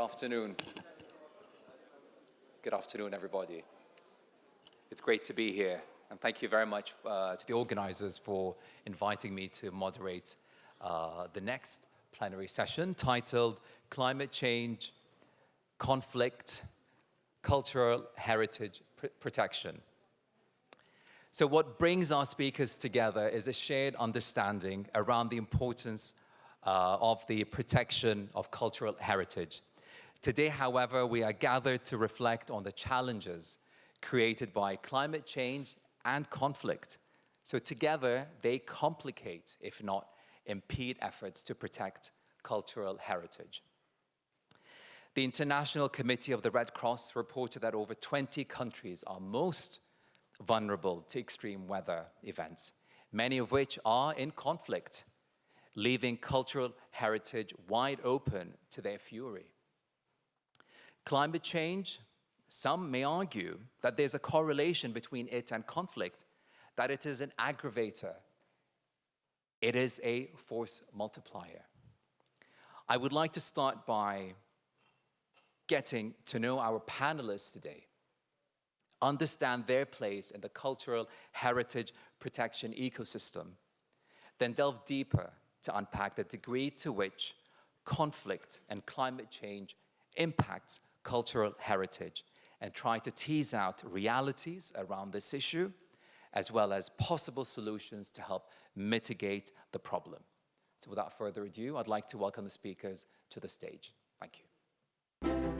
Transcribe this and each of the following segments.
afternoon. Good afternoon, everybody. It's great to be here, and thank you very much uh, to the organizers for inviting me to moderate uh, the next plenary session titled Climate Change, Conflict, Cultural Heritage Pr Protection. So what brings our speakers together is a shared understanding around the importance uh, of the protection of cultural heritage. Today, however, we are gathered to reflect on the challenges created by climate change and conflict. So together, they complicate, if not impede efforts to protect cultural heritage. The International Committee of the Red Cross reported that over 20 countries are most vulnerable to extreme weather events, many of which are in conflict, leaving cultural heritage wide open to their fury. Climate change, some may argue that there's a correlation between it and conflict, that it is an aggravator. It is a force multiplier. I would like to start by getting to know our panelists today understand their place in the cultural heritage protection ecosystem, then delve deeper to unpack the degree to which conflict and climate change impacts cultural heritage and try to tease out realities around this issue as well as possible solutions to help mitigate the problem. So without further ado, I'd like to welcome the speakers to the stage. Thank you.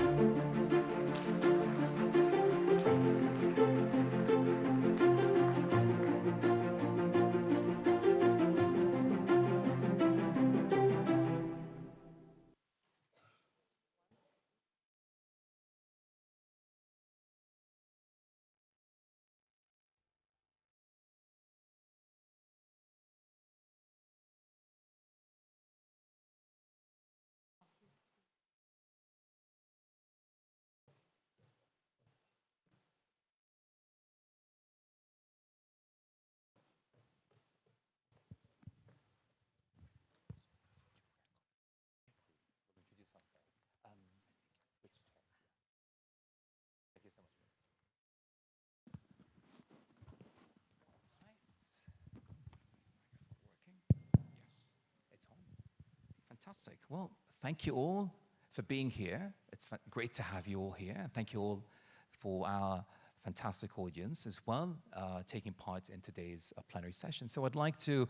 Fantastic. Well, thank you all for being here. It's great to have you all here. And thank you all for our fantastic audience as well, uh, taking part in today's uh, plenary session. So I'd like to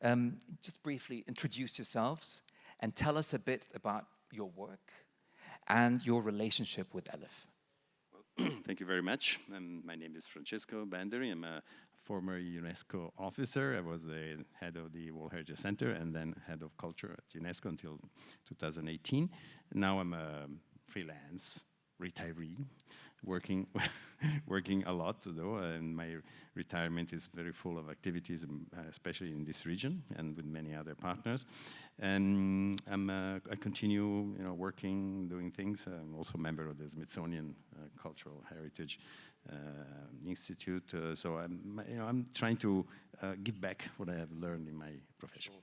um, just briefly introduce yourselves and tell us a bit about your work and your relationship with ALIPH. Well, thank you very much. Um, my name is Francesco Bandarin. I'm a former UNESCO officer. I was the head of the World Heritage Center and then head of culture at UNESCO until 2018. Now I'm a freelance retiree, working working a lot though, and my retirement is very full of activities, um, especially in this region and with many other partners. And I'm, uh, I continue, you know, working, doing things. I'm also a member of the Smithsonian uh, Cultural Heritage institute. Uh, so I'm, you know, I'm trying to uh, give back what I have learned in my profession.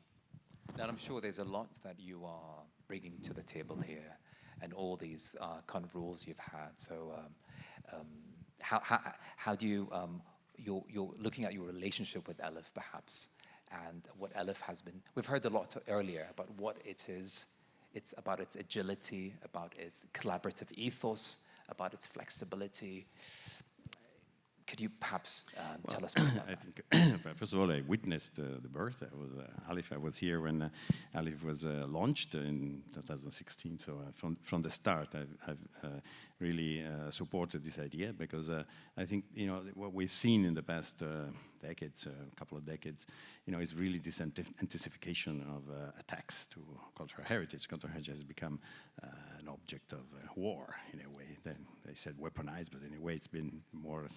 And I'm sure there's a lot that you are bringing to the table here and all these uh, kind of rules you've had. So um, um, how, how, how, do you, um, you're, you're looking at your relationship with ALIPH perhaps and what ALIPH has been, we've heard a lot earlier about what it is, it's about its agility, about its collaborative ethos, about its flexibility. Could you perhaps um, well, tell us more about I think, first of all, I witnessed uh, the birth. I was uh, ALIPH. I was here when uh, ALIPH was uh, launched in 2016. So uh, from from the start, I've, I've uh, really supported this idea because I think you know what we've seen in the past decades, a couple of decades, you know, is really this intensification of attacks to cultural heritage. Cultural heritage has become object of war in a way. Then they said weaponized, but in a way, it's been more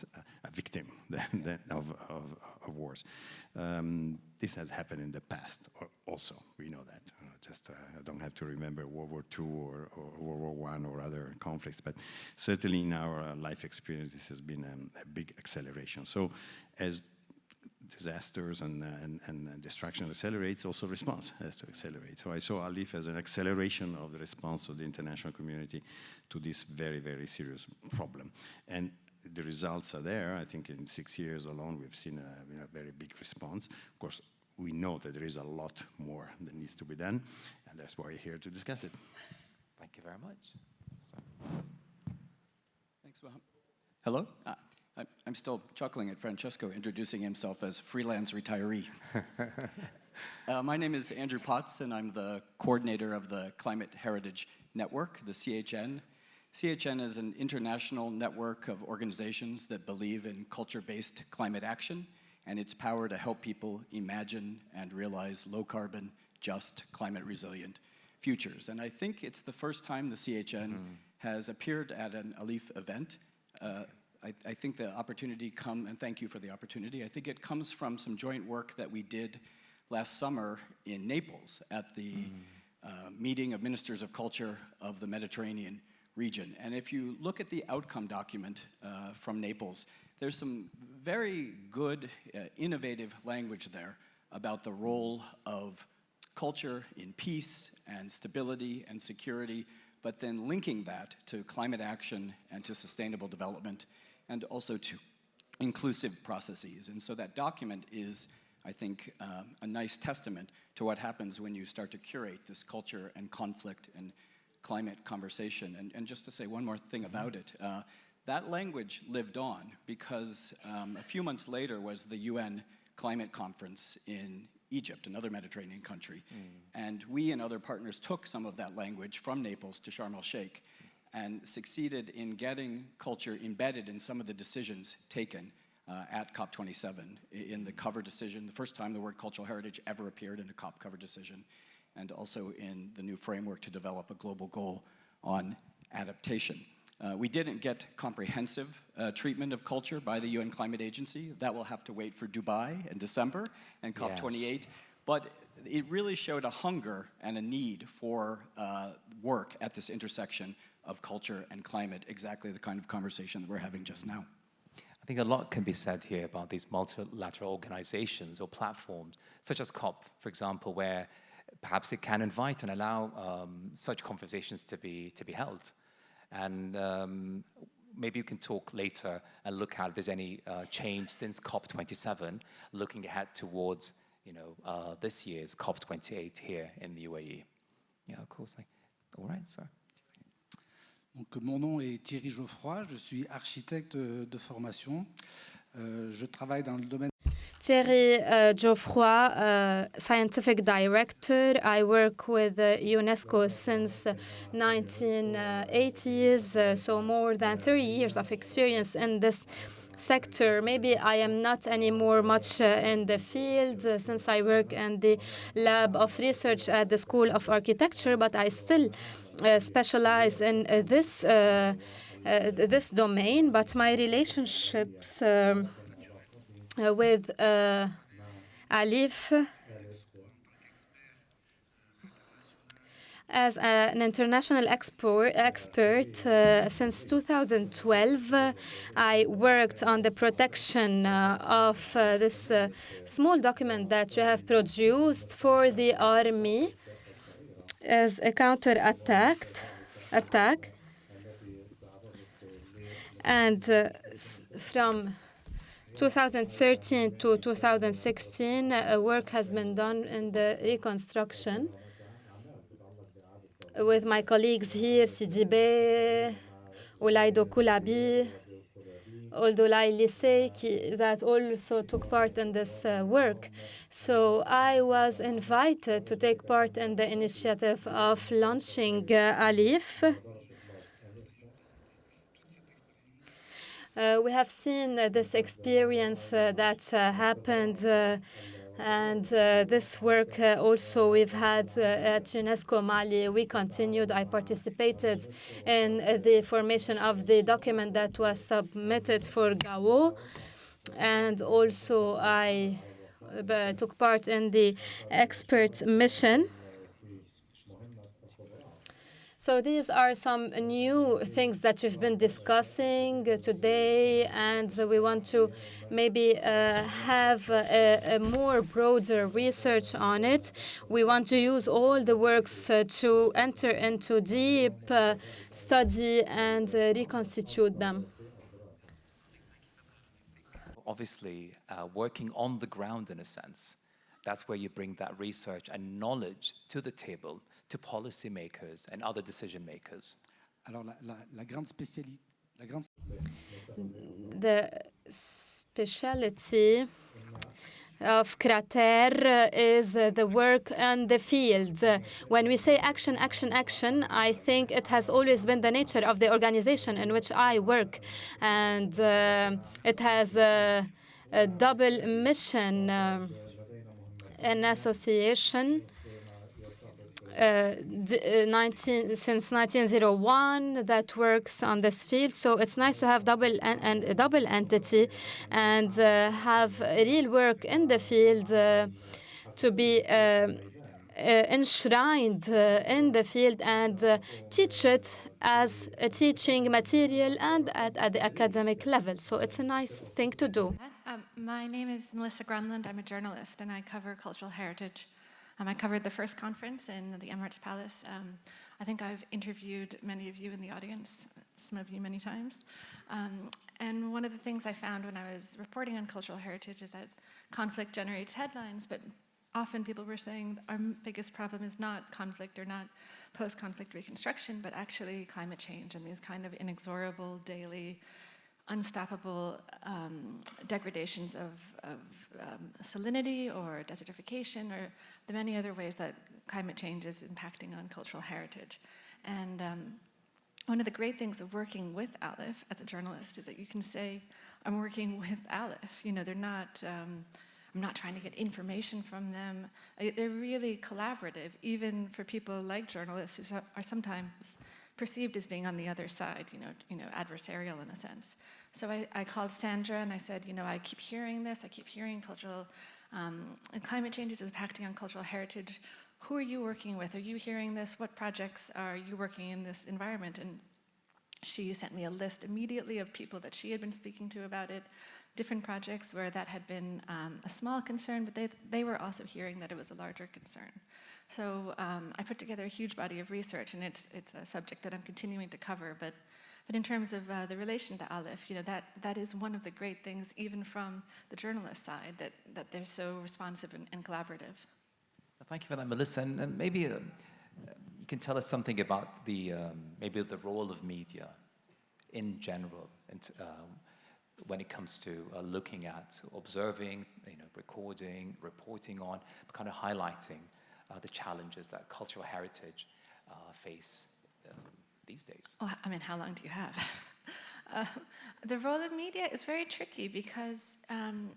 a victim than, than of, of, of, wars. Um, this has happened in the past also, we know that. Uh, just, uh, I don't have to remember World War II or, or World War I or other conflicts, but certainly in our uh, life experience, this has been um, a big acceleration. So as disasters and, uh, and, and destruction accelerates, also response has to accelerate. So I saw ALIPH as an acceleration of the response of the international community to this very, very serious problem. And the results are there. I think in six years alone, we've seen a, you know, very big response. Of course, we know that there is a lot more that needs to be done, and that's why we're here to discuss it. Thank you very much. So, Thanks, Wahab. Hello? Uh, I- I'm still chuckling at Francesco introducing himself as freelance retiree. Uh, My name is Andrew Potts, and I'm the coordinator of the Climate Heritage Network, the CHN. CHN is an international network of organizations that believe in culture-based climate action and its power to help people imagine and realize low-carbon, just, climate-resilient futures. And I think it's the first time the CHN has appeared at an ALIPH event. Uh, I, I think the opportunity come, and thank you for the opportunity, I think it comes from some joint work that we did last summer in Naples at the uh, meeting of ministers of culture of the Mediterranean region. And if you look at the outcome document uh, from Naples, there's some very good, uh, innovative language there about the role of culture in peace and stability and security, but then linking that to climate action and to sustainable development and also to inclusive processes. And so that document is, I think, um, a nice testament to what happens when you start to curate this culture and conflict and climate conversation. And, and just to say one more thing about it, uh, that language lived on because um, a few months later was the UN climate conference in Egypt, another Mediterranean country. And we and other partners took some of that language from Naples to Sharm el-Sheikh and succeeded in getting culture embedded in some of the decisions taken uh, at COP27 in the cover decision, the first time the word cultural heritage ever appeared in a COP cover decision, and also in the new framework to develop a global goal on adaptation. Uh, we didn't get comprehensive uh, treatment of culture by the UN Climate Agency. That will have to wait for Dubai in December and COP28. But it really showed a hunger and a need for uh, work at this intersection of culture and climate, exactly the kind of conversation that we're having just now. I think a lot can be said here about these multilateral organizations or platforms, such as COP, for example, where perhaps it can invite and allow um, such conversations to be, to be held. And um, maybe you can talk later and look at if there's any uh, change since COP27, looking ahead towards you know, uh, this year's COP28 here in the UAE. Yeah, of course. All right, sir. Donc, mon nom est Thierry Geoffroy, je suis architecte de formation. Euh, je travaille dans le domaine Thierry uh, Geoffroy, uh, scientific director. I work with uh, UNESCO since uh, 1980s, uh, so more than 30 years of experience in this sector. Maybe I am not anymore much uh, in the field uh, since I work in the lab of research at the School of Architecture, but I still specialize in uh, this uh, uh, this domain. But my relationships. Um, uh, with uh, Alif as an international export, expert uh, since 2012. uh, I worked on the protection uh, of uh, this uh, small document that you have produced for the army as a counter attack. Attack and uh, from 2013 to 2016, uh, work has been done in the reconstruction with my colleagues here, Sidibé, Olaido Kulabi, Oldolai Lise, ki- that also took part in this uh, work. So I was invited to take part in the initiative of launching uh, ALIPH. Uh, we have seen uh, this experience uh, that uh, happened, and uh, this work uh, also we've had uh, at UNESCO Mali. We continued. I participated in uh, the formation of the document that was submitted for Gao, and also I uh, took part in the expert mission. So these are some new things that we've been discussing today, and we want to maybe uh, have a, a, more broader research on it. We want to use all the works uh, to enter into deep uh, study and uh, reconstitute them. Obviously, uh, working on the ground in a sense, that's where you bring that research and knowledge to the table to policymakers and other decision makers? Alors, la, la, la grande spécialité. La grande... The speciality of CRAterre is the work on the field. When we say action, action, action, I think it has always been the nature of the organization in which I work. And uh, it has a, a double mission, uh, an association uh, uh 19, since 1901 that works on this field. So it's nice to have double and a double entity and uh, have real work in the field uh, to be uh, enshrined in the field and teach it as a teaching material and at, at, the academic level. So it's a nice thing to do. Um, my name is Melissa Gronlund. I'm a journalist and I cover cultural heritage. Um, I covered the first conference in the Emirates Palace. Um, I think I've interviewed many of you in the audience, some of you many times. Um, and one of the things I found when I was reporting on cultural heritage is that conflict generates headlines, but often people were saying our biggest problem is not conflict or not post-conflict reconstruction, but actually climate change and these kind of inexorable daily unstoppable um, degradations of, of um, salinity or desertification or the many other ways that climate change is impacting on cultural heritage. And um, one of the great things of working with ALIPH as a journalist is that you can say, I'm working with ALIPH. You know, they're not, um, I'm not trying to get information from them. They're really collaborative, even for people like journalists who are sometimes perceived as being on the other side, you know, you know, adversarial in a sense. So I, I called Sandra and I said, you know, I keep hearing this, I keep hearing cultural, um, climate change is impacting on cultural heritage. Who are you working with? Are you hearing this? What projects are you working in this environment? And she sent me a list immediately of people that she had been speaking to about it, different projects where that had been um, a small concern, but they, they were also hearing that it was a larger concern. So um, I put together a huge body of research, and it's, it's a subject that I'm continuing to cover, but, but in terms of uh, the relation to ALIPH, you know, that, that is one of the great things, even from the journalist side, that, that they're so responsive and, and collaborative. Thank you for that, Melissa. And, and maybe uh, you can tell us something about the, um, maybe the role of media in general, and, um, when it comes to uh, looking at observing, you know, recording, reporting on, kind of highlighting uh, the challenges that cultural heritage uh, face um, these days? Well, I mean, how long do you have? uh, the role of media is very tricky because, um,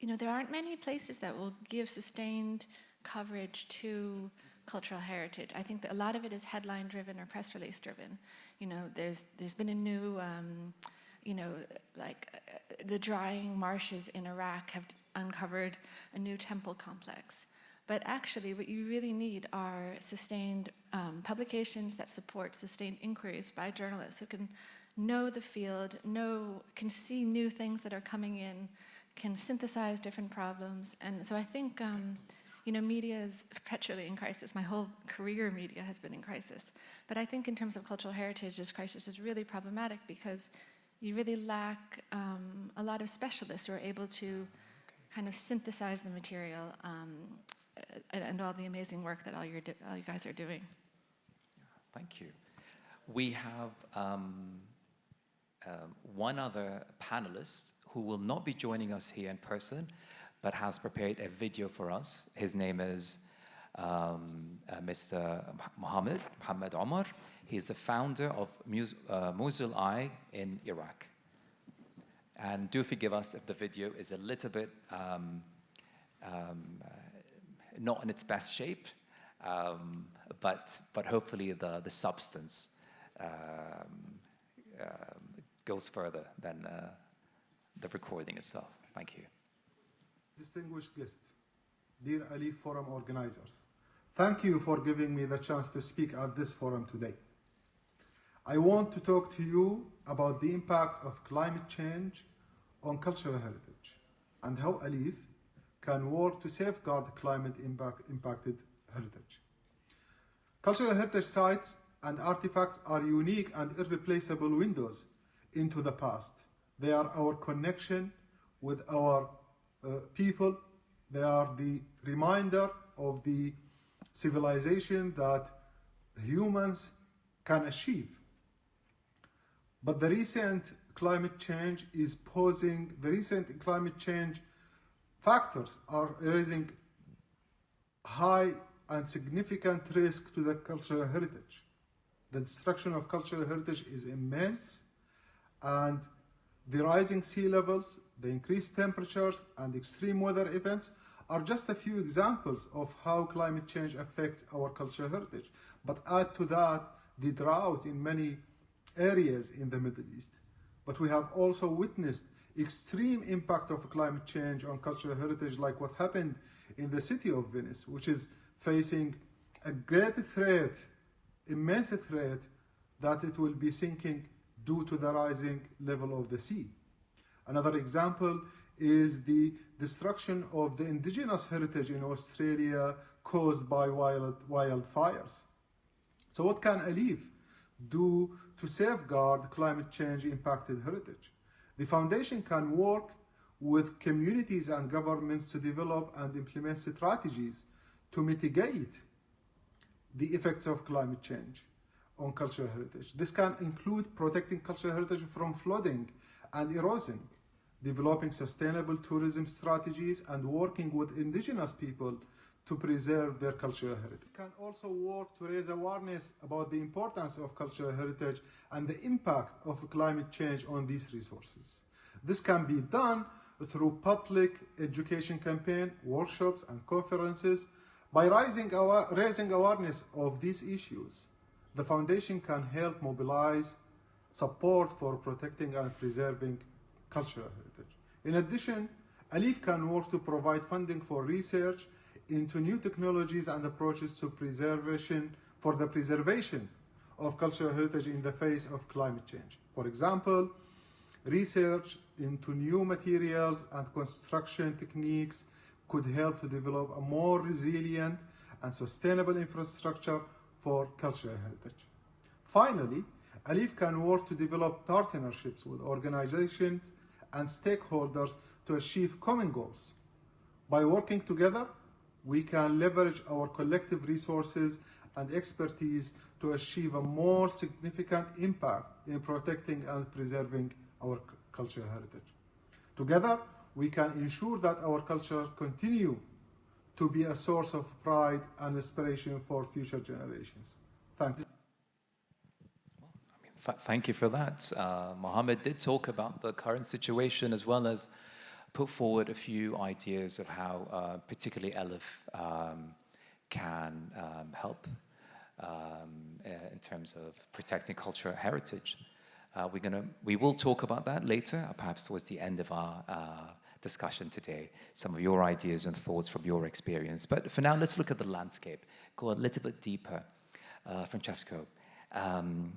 you know, there aren't many places that will give sustained coverage to cultural heritage. I think that a lot of it is headline driven or press release driven. You know, there's there's been a new, um, you know, like uh, the drying marshes in Iraq have uncovered a new temple complex. But actually, what you really need are sustained um, publications that support sustained inquiries by journalists who can know the field, know, can see new things that are coming in, can synthesize different problems. And so I think, um, you know, media is perpetually in crisis. My whole career media has been in crisis. But I think in terms of cultural heritage, this crisis is really problematic because you really lack um, a lot of specialists who are able to kind of synthesize the material um, and, and, all the amazing work that all, you all you guys are doing. Thank you. We have um, um, one other panelist who will not be joining us here in person, but has prepared a video for us. His name is um, uh, Mr. Mohammed, Mohammed Omar. He's the founder of Mus uh, Mosul Eye in Iraq. And do forgive us if the video is a little bit um, um, not in its best shape, um, but, but hopefully the, the substance um, um, goes further than uh, the recording itself. Thank you. Distinguished guests, dear Ali Forum organizers, Thank you for giving me the chance to speak at this forum today. I want to talk to you about the impact of climate change on cultural heritage and how ALIPH can work to safeguard climate impact impacted heritage. Cultural heritage sites and artifacts are unique and irreplaceable windows into the past. They are our connection with our uh, people. They are the reminder of the civilization that humans can achieve. But the recent climate change is posing, the recent climate change factors are raising high and significant risk to the cultural heritage. The destruction of cultural heritage is immense and the rising sea levels, the increased temperatures and extreme weather events are just a few examples of how climate change affects our cultural heritage. But add to that the drought in many areas in the Middle East. But we have also witnessed extreme impact of climate change on cultural heritage like what happened in the city of Venice, which is facing a great threat, immense threat, that it will be sinking due to the rising level of the sea. Another example is the destruction of the indigenous heritage in Australia caused by wild, wildfires. So what can ALIPH do to safeguard climate change impacted heritage? The foundation can work with communities and governments to develop and implement strategies to mitigate the effects of climate change on cultural heritage. This can include protecting cultural heritage from flooding and erosion, developing sustainable tourism strategies, and working with indigenous people to preserve their cultural heritage. It can also work to raise awareness about the importance of cultural heritage and the impact of climate change on these resources. This can be done through public education campaign, workshops, and conferences. By raising, our, raising awareness of these issues, the foundation can help mobilize support for protecting and preserving cultural heritage. In addition, ALIPH can work to provide funding for research into new technologies and approaches to preservation for the preservation of cultural heritage in the face of climate change. For example, research into new materials and construction techniques could help to develop a more resilient and sustainable infrastructure for cultural heritage. Finally, ALIPH can work to develop partnerships with organizations and stakeholders to achieve common goals. By working together, we can leverage our collective resources and expertise to achieve a more significant impact in protecting and preserving our cultural heritage. Together, we can ensure that our culture continue to be a source of pride and inspiration for future generations. Thanks. Thank you for that. Uh, Mohammed did talk about the current situation as well as put forward a few ideas of how uh, particularly ALIPH um, can um, help um, uh, in terms of protecting cultural heritage. Uh, we're gonna, we will talk about that later, uh, perhaps towards the end of our uh, discussion today, some of your ideas and thoughts from your experience. But for now, let's look at the landscape, go a little bit deeper. Uh, Francesco, um,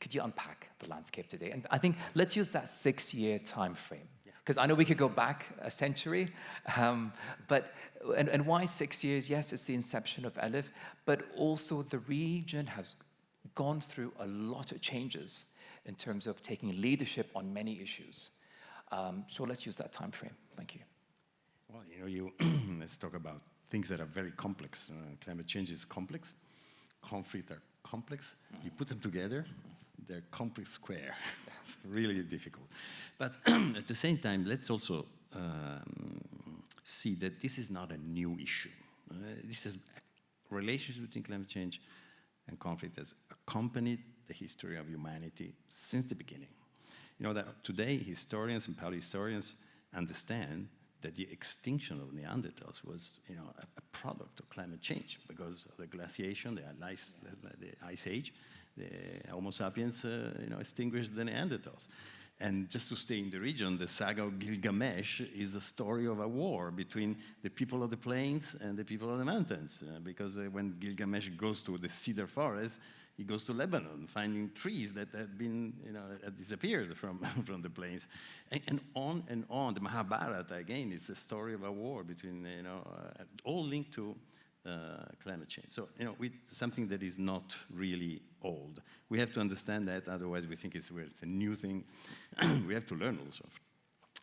could you unpack the landscape today? And I think let's use that six-year time frame because I know we could go back a century, um, but, and, and why six years? Yes, it's the inception of ALIPH, but also the region has gone through a lot of changes in terms of taking leadership on many issues. Um, so let's use that time frame. Thank you. Well, you know, you let's talk about things that are very complex. Uh, climate change is complex. Conflict are complex. Mm -hmm. You put them together, they're complex square. really difficult. But at the same time, let's also um, see that this is not a new issue. Uh, this is relationship between climate change and conflict has accompanied the history of humanity since the beginning. You know that today historians and paleohistorians understand that the extinction of Neanderthals was, you know, a, a product of climate change because of the glaciation, the ice, the ice age, the Homo sapiens, uh, you know, extinguished the Neanderthals. And just to stay in the region, the saga of Gilgamesh is a story of a war between the people of the plains and the people of the mountains. Uh, because uh, when Gilgamesh goes to the cedar forest, he goes to Lebanon, finding trees that had been, you know, had disappeared from, from the plains. And, and, on and on. The Mahabharata, again, it's a story of a war between, you know, uh, all linked to climate change. So, you know, with something that is not really old. We have to understand that, otherwise we think it's, it's a new thing. we have to learn also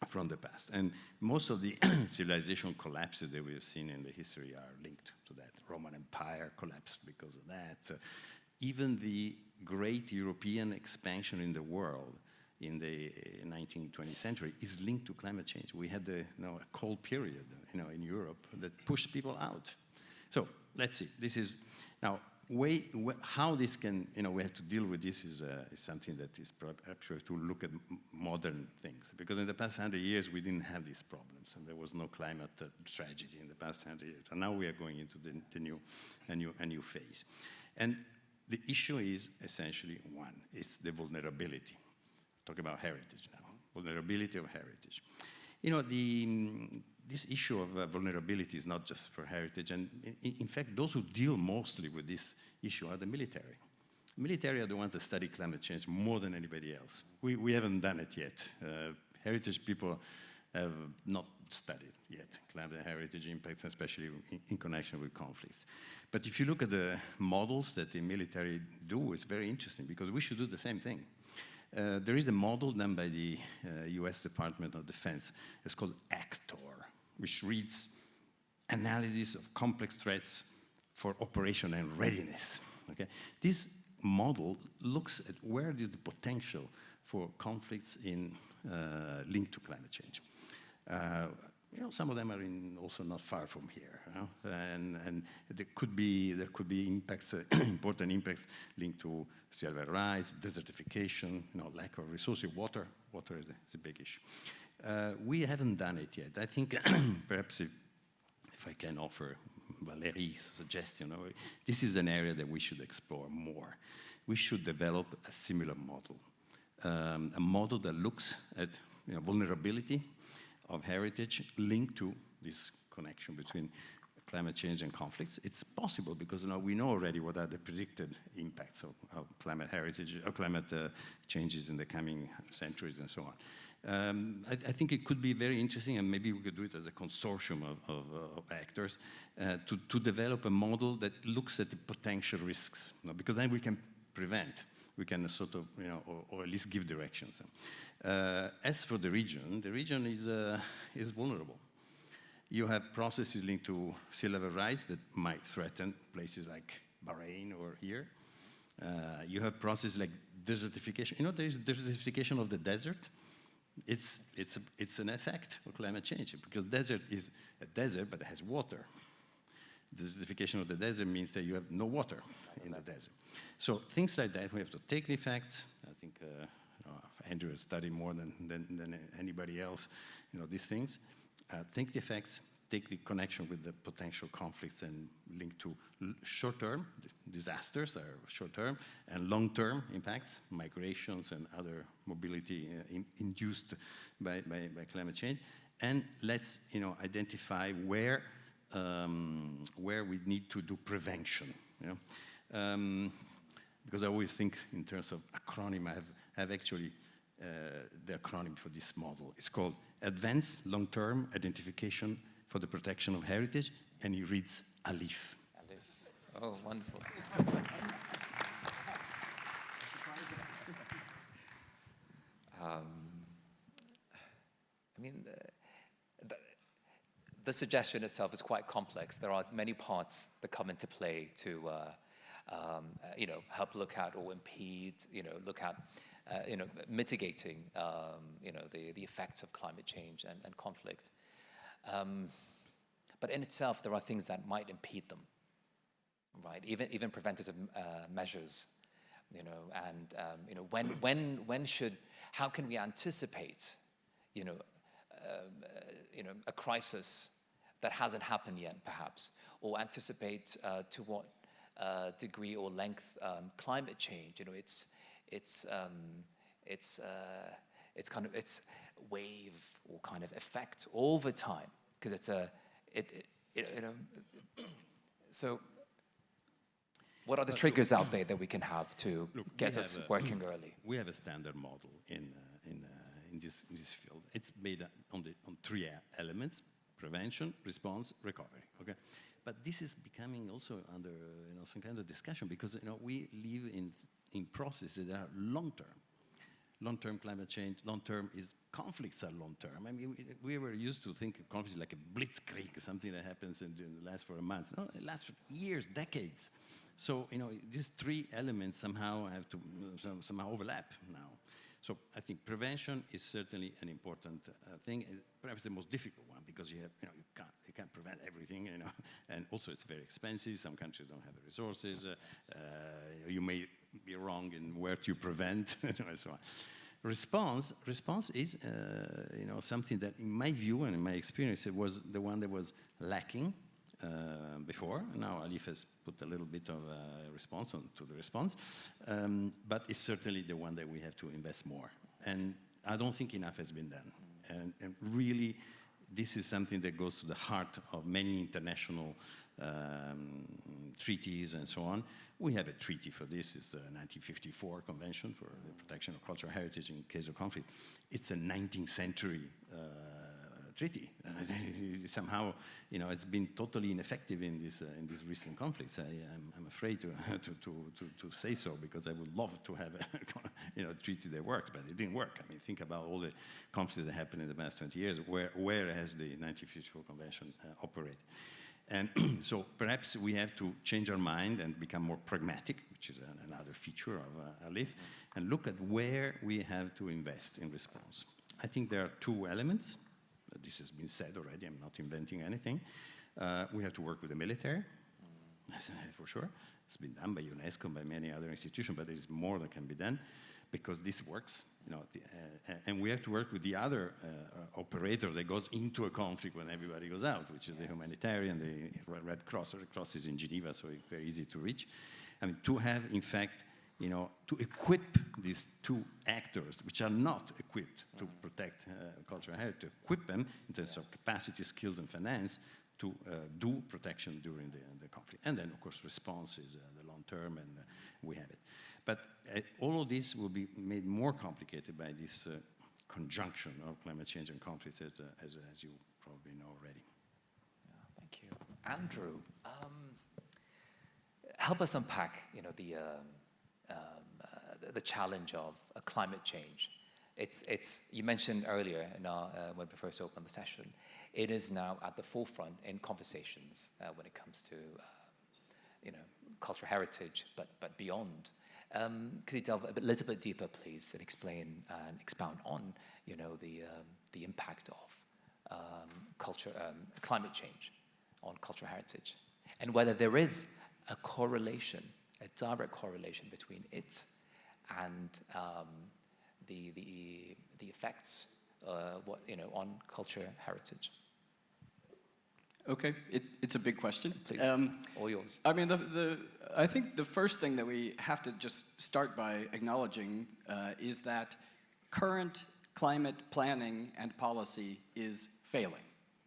from the past. And most of the civilization collapses that we have seen in the history are linked to that. Roman Empire collapsed because of that. Uh, even the great European expansion in the world in the 19th, 20th century is linked to climate change. We had the, you know, a cold period you know, in Europe that pushed people out. So let's see, this is, now, way, how this can, you know, we have to deal with this is, uh, is something that is perhaps we have to look at modern things. Because in the past 100 years, we didn't have these problems, and there was no climate uh, tragedy in the past 100 years. And now we are going into the, the new, a, new, a new phase. And the issue is essentially one, it's the vulnerability. Talk about heritage now, vulnerability of heritage. You know, the, this issue of uh, vulnerability is not just for heritage, and in, in, fact, those who deal mostly with this issue are the military. Military are the ones that study climate change more than anybody else. We, we haven't done it yet. Uh, heritage people have not studied yet climate heritage impacts, especially in, in, connection with conflicts. But if you look at the models that the military do, it's very interesting because we should do the same thing. Uh, there is a model done by the uh, US Department of Defense. It's called ACTOR, which reads analysis of complex threats for operation and readiness. Okay? This model looks at where is the potential for conflicts in uh, linked to climate change. Uh, you know, some of them are in also not far from here, you know? and, and there could be there could be impacts, uh, important impacts linked to sea level rise, desertification, you know, lack of resources, water. Water is a, is a big issue. Uh, we haven't done it yet. I think perhaps if, if I can offer Valérie's suggestion, this is an area that we should explore more. We should develop a similar model, um, a model that looks at you know, vulnerability of heritage linked to this connection between climate change and conflicts. It's possible because you know, we know already what are the predicted impacts of, of climate heritage, of climate uh, changes in the coming centuries and so on. Um, I, I, think it could be very interesting, and maybe we could do it as a consortium of, of, of actors, uh, to, to develop a model that looks at the potential risks, you know, because then we can prevent, we can sort of, you know, or, or at least give directions. Uh, as for the region, the region is, uh, is vulnerable. You have processes linked to sea level rise that might threaten places like Bahrain or here. Uh, you have processes like desertification. You know, there is desertification of the desert. It's, it's, a, it's an effect of climate change because desert is a desert, but it has water. Desertification of the desert means that you have no water in the desert. So things like that, we have to take the effects. I think uh, Andrew has studied more than, than, than anybody else, you know, these things. Uh, think the effects, take the connection with the potential conflicts and link to short-term disasters are short-term and long-term impacts, migrations and other mobility uh, in, induced by, by, by, climate change. And let's you know, identify where, um, where we need to do prevention. You know? Um, because I always think in terms of acronym, I have, have actually uh, the acronym for this model. It's called Advanced Long-Term Identification for the Protection of Heritage, and he reads ALIPH. ALIPH. Oh, wonderful. um, I mean, the, the, suggestion itself is quite complex. There are many parts that come into play to, uh, um, you know, help look at or impede, you know, look at uh, you know, mitigating, um, you know, the, the effects of climate change and, and conflict. Um, but in itself, there are things that might impede them, right? Even, even preventative uh, measures, you know, and, um, you know, when, when, when should, how can we anticipate, you know, um, uh, you know, a crisis that hasn't happened yet, perhaps, or anticipate uh, to what uh, degree or length um, climate change, you know, it's, it's, um, it's, uh, it's kind of, it's wave or kind of effect all the time because it's a, it, it, it, you know, so what are the triggers out there that we can have to Look, get us a- working early? We have a standard model in, uh, in, uh, in, this, in this field. It's made on, the, on three elements, prevention, response, recovery, okay? But this is becoming also under, uh, you know, some kind of discussion because, you know, we live in, in processes that are long-term. Long-term climate change, long-term is, conflicts are long-term. I mean, we, we were used to think of conflicts like a blitzkrieg, something that happens and lasts for a month. No, it lasts for years, decades. So, you know, these three elements somehow have to somehow overlap now. So I think prevention is certainly an important uh, thing, uh, perhaps the most difficult one because you have, you know, you can't, you can't prevent everything, you know, and also it's very expensive. Some countries don't have the resources. Uh, uh, you may be wrong in where to prevent, and so on. Response, response is, uh, you know, something that in my view and in my experience, it was the one that was lacking uh, before. Now ALIPH has put a little bit of response on to the response, um, but it's certainly the one that we have to invest more. And I don't think enough has been done. And, and really, this is something that goes to the heart of many international um, treaties and so on. We have a treaty for this. It's the 1954 Convention for the Protection of Cultural Heritage in case of conflict. It's a 19th century uh, treaty. Somehow, you know, it's been totally ineffective in, this, uh, in these recent conflicts. I, am I'm afraid to, to, to, to, to say so because I would love to have a you know, treaty that works, but it didn't work. I mean, think about all the conflicts that happened in the past 20 years. Where, where has the 1954 Convention uh, operated? And so perhaps we have to change our mind and become more pragmatic, which is an, another feature of uh, ALIPH, and look at where we have to invest in response. I think there are two elements. This has been said already, I'm not inventing anything. Uh, we have to work with the military, for sure. It's been done by UNESCO, by many other institutions, but there is more that can be done because this works. You know, the, uh, and we have to work with the other uh, operator that goes into a conflict when everybody goes out, which is the humanitarian, the Red Cross. The Red Cross is in Geneva, so it's very easy to reach. I mean, to have, in fact, you know, to equip these two actors, which are not equipped to protect uh, cultural heritage, to equip them in terms of capacity, skills, and finance to uh, do protection during the, the, conflict. And then, of course, response is uh, the long term, and uh, we have it. But uh, all of this will be made more complicated by this uh, conjunction of climate change and conflicts, as, as, as, you probably know already. Yeah, thank you. Andrew, um, help us unpack, you know, the, um, um, the, the, challenge of climate change. It's, it's, you mentioned earlier our, uh, when we first opened the session, it is now at the forefront in conversations uh, when it comes to, uh, you know, cultural heritage, but, but beyond. Um, could you delve a, bit, a little bit deeper, please, and explain and expound on, you know, the, um, the impact of um, culture, um, climate change on cultural heritage, and whether there is a correlation, a direct correlation between it and um, the, the, the effects, uh, what, you know, on culture heritage. Okay, it, it's a big question. Please, um, all yours. I mean, the, the, I think the first thing that we have to just start by acknowledging uh, is that current climate planning and policy is failing,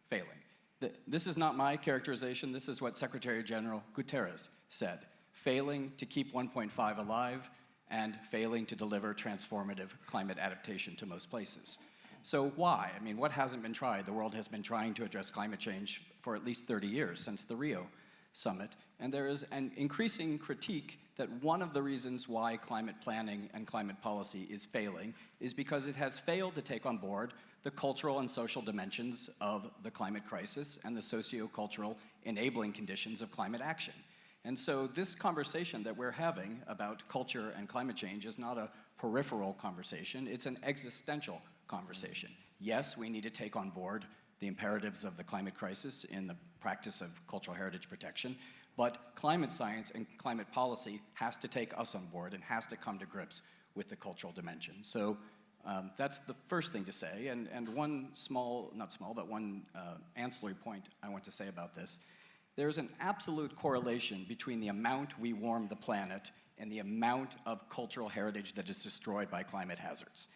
failing. The, this is not my characterization, this is what Secretary General Guterres said, failing to keep 1.5 alive and failing to deliver transformative climate adaptation to most places. So why? I mean, what hasn't been tried? The world has been trying to address climate change for at least 30 years, since the Rio summit. And there is an increasing critique that one of the reasons why climate planning and climate policy is failing is because it has failed to take on board the cultural and social dimensions of the climate crisis and the socio-cultural enabling conditions of climate action. And so this conversation that we're having about culture and climate change is not a peripheral conversation, it's an existential conversation. Yes, we need to take on board the imperatives of the climate crisis in the practice of cultural heritage protection, but climate science and climate policy has to take us on board and has to come to grips with the cultural dimension. So um, that's the first thing to say, and, and one small, not small, but one uh, ancillary point I want to say about this. There's an absolute correlation between the amount we warm the planet and the amount of cultural heritage that is destroyed by climate hazards.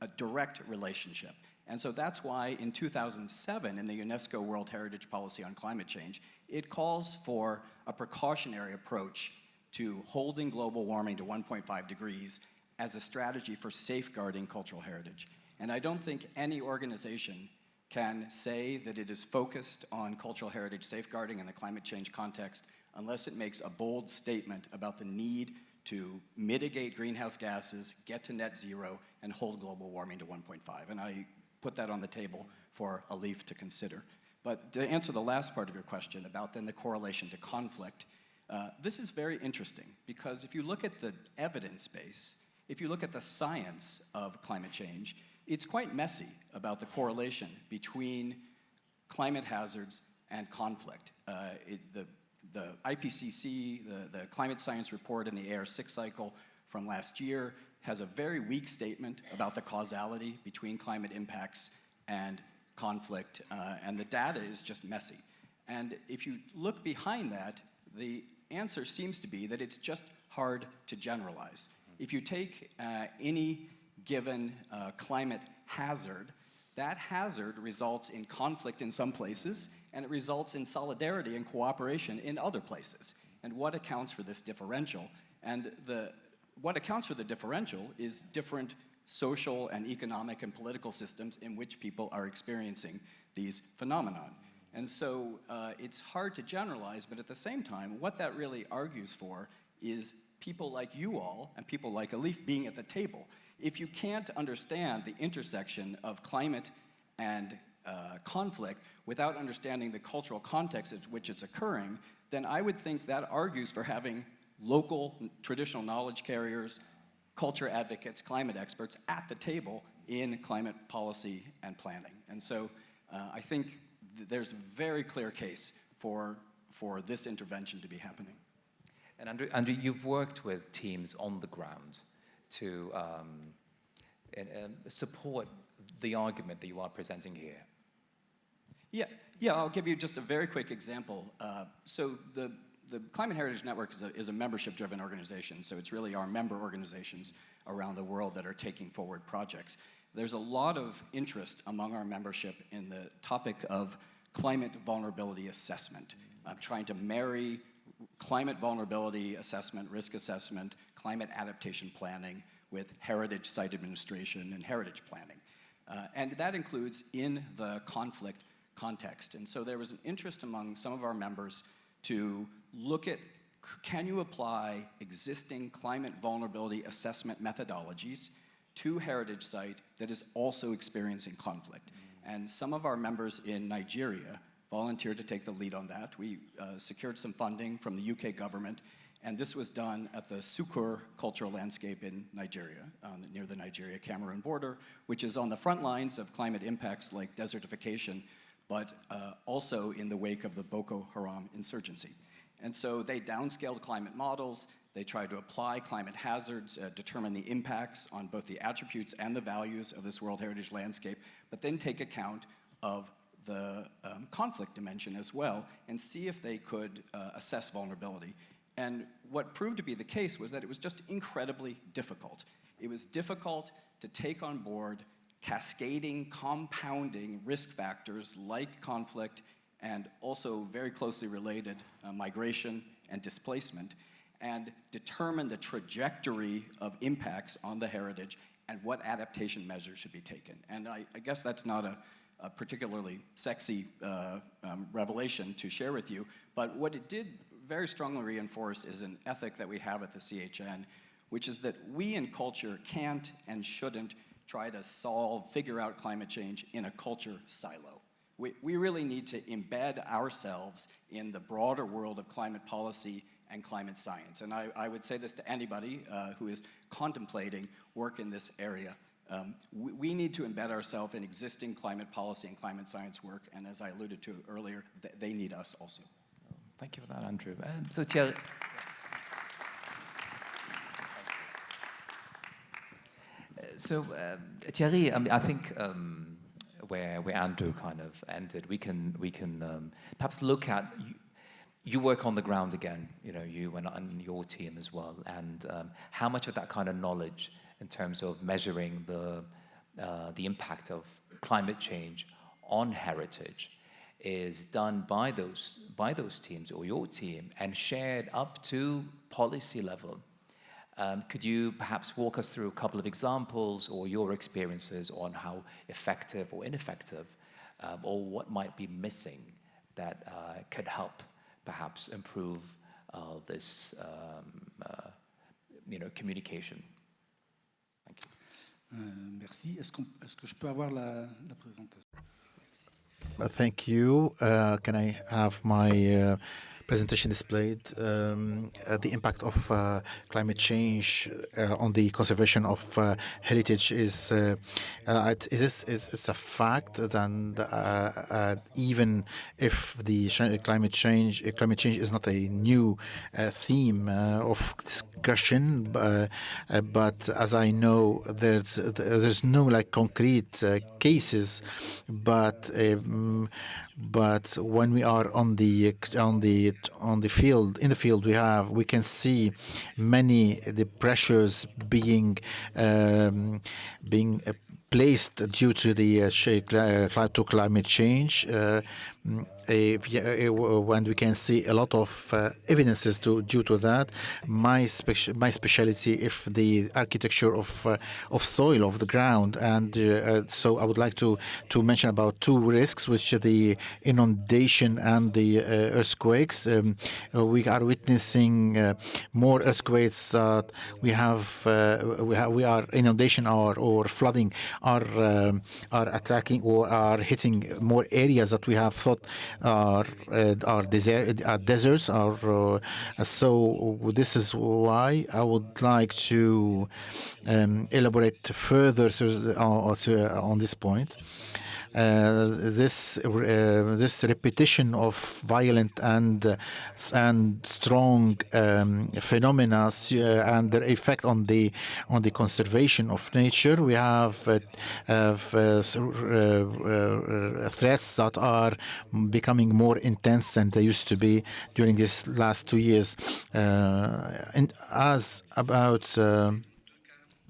a direct relationship. And so that's why in 2007, in the UNESCO World Heritage Policy on Climate Change, it calls for a precautionary approach to holding global warming to 1.5 degrees as a strategy for safeguarding cultural heritage. And I don't think any organization can say that it is focused on cultural heritage safeguarding in the climate change context unless it makes a bold statement about the need to mitigate greenhouse gases, get to net zero, and hold global warming to 1.5. And I put that on the table for ALIPH to consider. But to answer the last part of your question about then the correlation to conflict, uh, this is very interesting because if you look at the evidence base, if you look at the science of climate change, it's quite messy about the correlation between climate hazards and conflict. Uh, it, the, the IPCC, the, the climate science report in the AR6 cycle from last year has a very weak statement about the causality between climate impacts and conflict, uh, and the data is just messy. And if you look behind that, the answer seems to be that it's just hard to generalize. If you take uh, any given uh, climate hazard, that hazard results in conflict in some places, and it results in solidarity and cooperation in other places. And what accounts for this differential? And the, what accounts for the differential is different social and economic and political systems in which people are experiencing these phenomenon. And so uh, it's hard to generalize, but at the same time, what that really argues for is people like you all and people like ALIPH being at the table. If you can't understand the intersection of climate and uh, conflict without understanding the cultural context in which it's occurring, then I would think that argues for having local traditional knowledge carriers, culture advocates, climate experts at the table in climate policy and planning. And so uh, I think th there's a very clear case for, for this intervention to be happening. And Andrew, Andrew you've worked with teams on the ground to um, and, um, support the argument that you are presenting here. Yeah, yeah, I'll give you just a very quick example. Uh, so the the Climate Heritage Network is a, is a membership-driven organization, so it's really our member organizations around the world that are taking forward projects. There's a lot of interest among our membership in the topic of climate vulnerability assessment. I'm trying to marry climate vulnerability assessment, risk assessment, climate adaptation planning with heritage site administration and heritage planning. Uh, and that includes in the conflict context. And so there was an interest among some of our members to look at can you apply existing climate vulnerability assessment methodologies to heritage site that is also experiencing conflict. And some of our members in Nigeria volunteered to take the lead on that. We uh, secured some funding from the UK government, and this was done at the Sukur cultural landscape in Nigeria, um, near the Nigeria-Cameroon border, which is on the front lines of climate impacts like desertification, but uh, also in the wake of the Boko Haram insurgency. And so they downscaled climate models, they tried to apply climate hazards, uh, determine the impacts on both the attributes and the values of this World Heritage landscape, but then take account of the um, conflict dimension as well and see if they could uh, assess vulnerability. And what proved to be the case was that it was just incredibly difficult. It was difficult to take on board cascading, compounding risk factors like conflict and also very closely related uh, migration and displacement, and determine the trajectory of impacts on the heritage and what adaptation measures should be taken. And I, I guess that's not a, a particularly sexy uh, um, revelation to share with you, but what it did very strongly reinforce is an ethic that we have at the CHN, which is that we in culture can't and shouldn't try to solve, figure out climate change in a culture silo. We, we really need to embed ourselves in the broader world of climate policy and climate science. And I, I would say this to anybody uh, who is contemplating work in this area. Um, we, we, need to embed ourselves in existing climate policy and climate science work, and as I alluded to earlier, th they need us also. Thank you for that, Andrew. Um, so Thierry, so um, Thierry, I, mean, I think um, where where Andrew kind of ended, we can we can um, perhaps look at. You, you, work on the ground again, you know, you and, and your team as well, and um, how much of that kind of knowledge in terms of measuring the uh, the impact of climate change on heritage is done by those, by those teams or your team and shared up to policy level. Um, could you perhaps walk us through a couple of examples or your experiences on how effective or ineffective um, or what might be missing that uh, could help perhaps improve uh, this um, uh, you know, communication? Thank you. Euh, merci. Est-ce est que je peux avoir la, la présentation Uh, thank you. Uh, can I have my uh, presentation displayed? Um, uh, the impact of uh, climate change uh, on the conservation of heritage is it is it's a fact. that even if the climate change climate change is not a new theme of discussion, but as I know, there's there's no like concrete cases, but um, but when we are on the on the on the field in the field we have we can see many the pressures being um, being uh, placed due to the uh, to climate change uh, when we can see a lot of uh, evidences to, due to that. My speci my specialty is the architecture of uh, of soil of the ground, and uh, so I would like to to mention about two risks, which are the inundation and the earthquakes. Um, we are witnessing more earthquakes. we have we have we are inundation or or flooding are um, are attacking or are hitting more areas that we have thought are uh, are, desert, deserts are uh, so this is why I would like to um, elaborate further on, on this point. Uh, this uh, this repetition of violent and uh, and strong um, phenomena and their effect on the on the conservation of nature. We have threats that are becoming more intense than they used to be during these last two years. and as about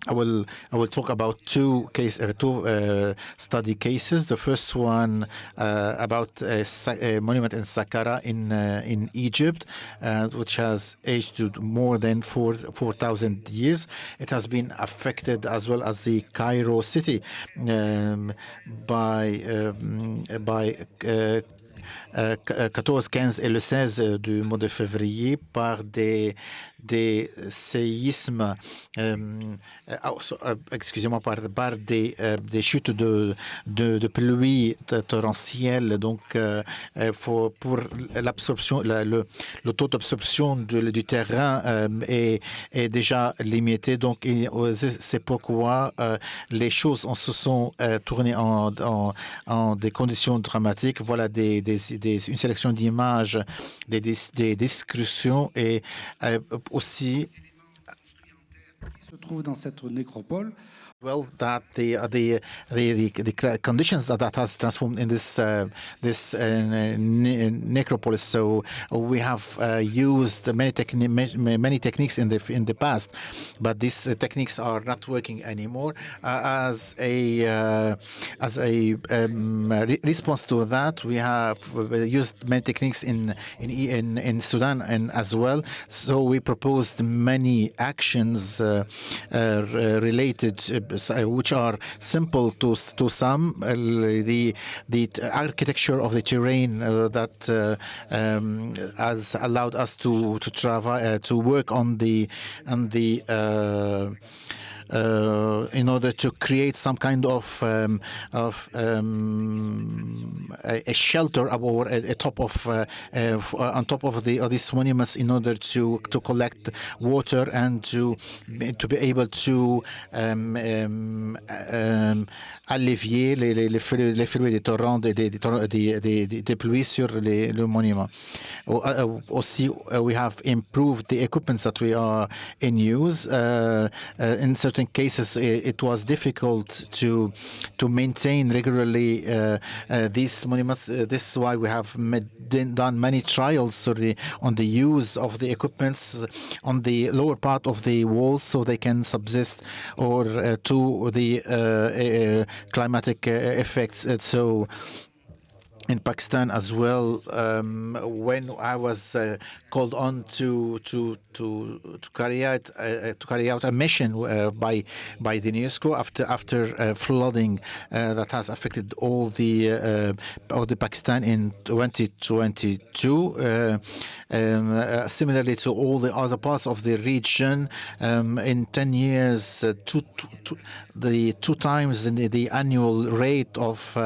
I will I will talk about two case uh, two uh, study cases. The first one uh, about a, a, monument in Saqqara in uh, in Egypt, uh, which has aged to more than four four thousand years. It has been affected as well as the Cairo city um, by um, by uh, 14, 15 et le 16 du mois de février par des des séismes, euh, euh, excusez-moi, par, des, euh, des, chutes de, de, de pluie torrentielle. Donc, euh, faut, pour l'absorption, le, le, taux d'absorption du terrain euh, est, est, déjà limité. Donc, c'est pourquoi euh, les choses se sont tournées en, en, des conditions dramatiques. Voilà des, une sélection d'images, des, des, discussions et aussi se trouve dans cette nécropole well that the uh, the, the the conditions that, that has transformed in this uh, this uh, necropolis. So we have uh, used many techni many techniques in the in the past but these uh, techniques are not working anymore. Uh, as a as a um, re response to that we have used many techniques in in in, in Sudan and as well. So we proposed many actions related uh, which are simple to to some. Uh, the the architecture of the terrain uh, that um, has allowed us to to travel to work on the on the uh, in order to create some kind of um, of um, a, a, shelter or a, a top of uh, uh, on top of the of these monuments in order to to collect water and to to be able to um, um, um allévier les, les, les, les flux des torrents des, des, des, des, pluies sur les, le monument. Also, we have improved the equipment that we are in use. Uh, uh, in certain certain cases it, was difficult to to maintain regularly uh, uh, these monuments. Uh, this is why we have made, done many trials the, on the use of the equipments on the lower part of the walls so they can subsist or to the climatic effects. so in Pakistan as well. Um, when I was uh, called on to to to to carry out uh, uh to carry out a mission uh, by by the UNESCO after after uh, flooding uh, that has affected all the all the Pakistan in 2022. Um, similarly to all the other parts of the region, um, in 10 years, two, two, two, the two times the, the annual rate of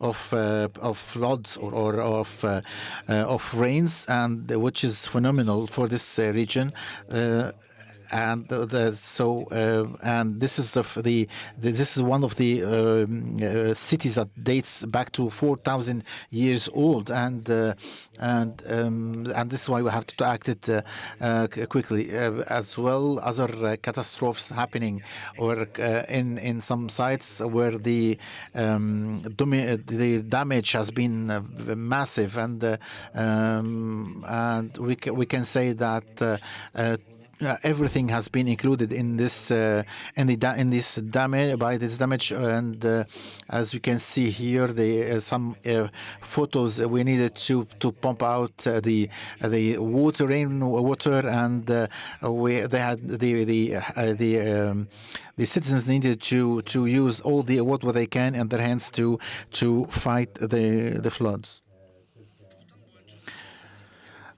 of of floods or, or of uh, uh, of rains, and which is phenomenal for this uh, region and the, the, so uh, and this is the, the, this is one of the um, uh, cities that dates back to 4,000 years old, and uh, and um, and this is why we have to act it quickly as well. Other catastrophes happening, or in in some sites where the um, the damage has been massive, and um, and we we can say that uh, everything has been included in this uh, in the in this damage by this damage and uh, as you can see here the uh, some uh, photos we needed to to pump out uh, the the water rain water and we they had the the the um, the citizens needed to to use all the what they can in their hands to to fight the the floods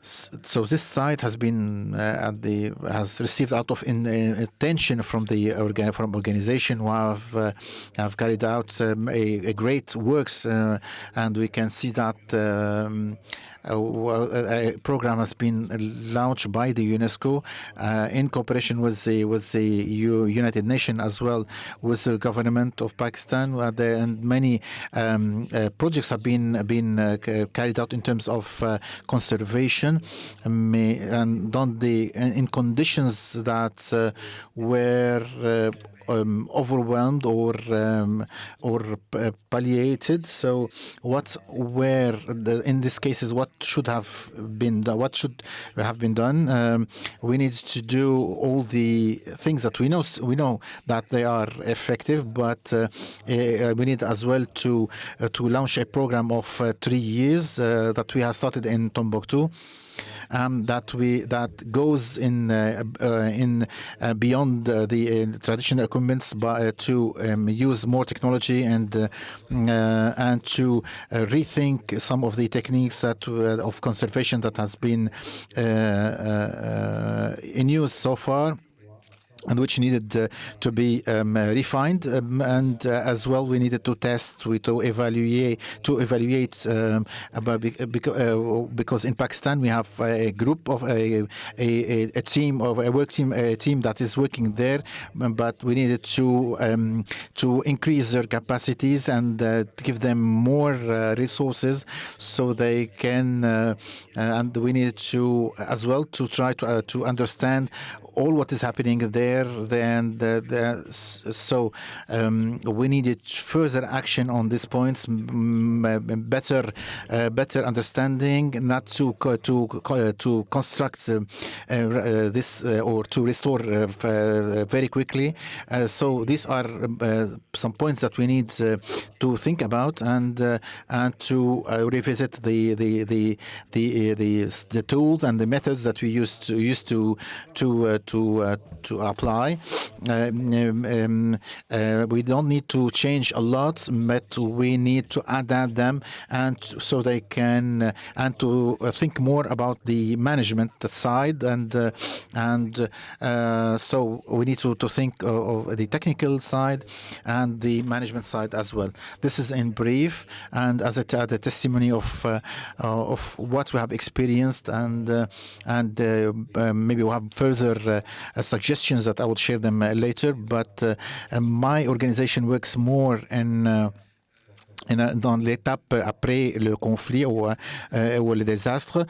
so this site has been uh, at the has received a lot of in, uh, attention from the organ from organization who have uh, have carried out um, a, a, great works uh, and we can see that um, a program has been launched by the UNESCO uh, in cooperation with the with the United Nations as well with the government of Pakistan uh, and many um, uh, projects have been been uh, carried out in terms of uh, conservation um, and the in conditions that uh, were um, overwhelmed or um, or uh, palliated. So, what where the, in this case is what should have been done? What should have been done? Um, we need to do all the things that we know we know that they are effective, but uh, uh, we need as well to uh, to launch a program of uh, three years uh, that we have started in Tombouctou um, that we that goes in uh, uh, in uh, beyond uh, the uh, traditional equipments but uh, to um, use more technology and mm, and to rethink some of the techniques that of conservation that has been in use so far and which needed uh, to be um, refined um, and uh, as well we needed to test we to evaluate to evaluate um, about uh, because in Pakistan we have a group of a, a, a team of a work team a team that is working there but we needed to um, to increase their capacities and uh, give them more uh, resources so they can uh, and we needed to as well to try to to understand all what is happening there. Then the, the, so um, we needed further action on these points, better uh, better understanding, not to to to construct uh, uh, this uh, or to restore uh, uh, very quickly. so these are some points that we need to think about and and to revisit the the the the the, the tools and the methods that we used to used to to to uh, to apply. Um, um, uh, we don't need to change a lot, but we need to adapt them and so they can uh, and to think more about the management side and and so we need to to think of the technical side and the management side as well. This is in brief and as a, testimony of uh, of what we have experienced and uh, and uh, maybe we'll have further suggestions that I will share them uh, later. But uh, my organization works more in dans l'étape après le conflit ou, le désastre,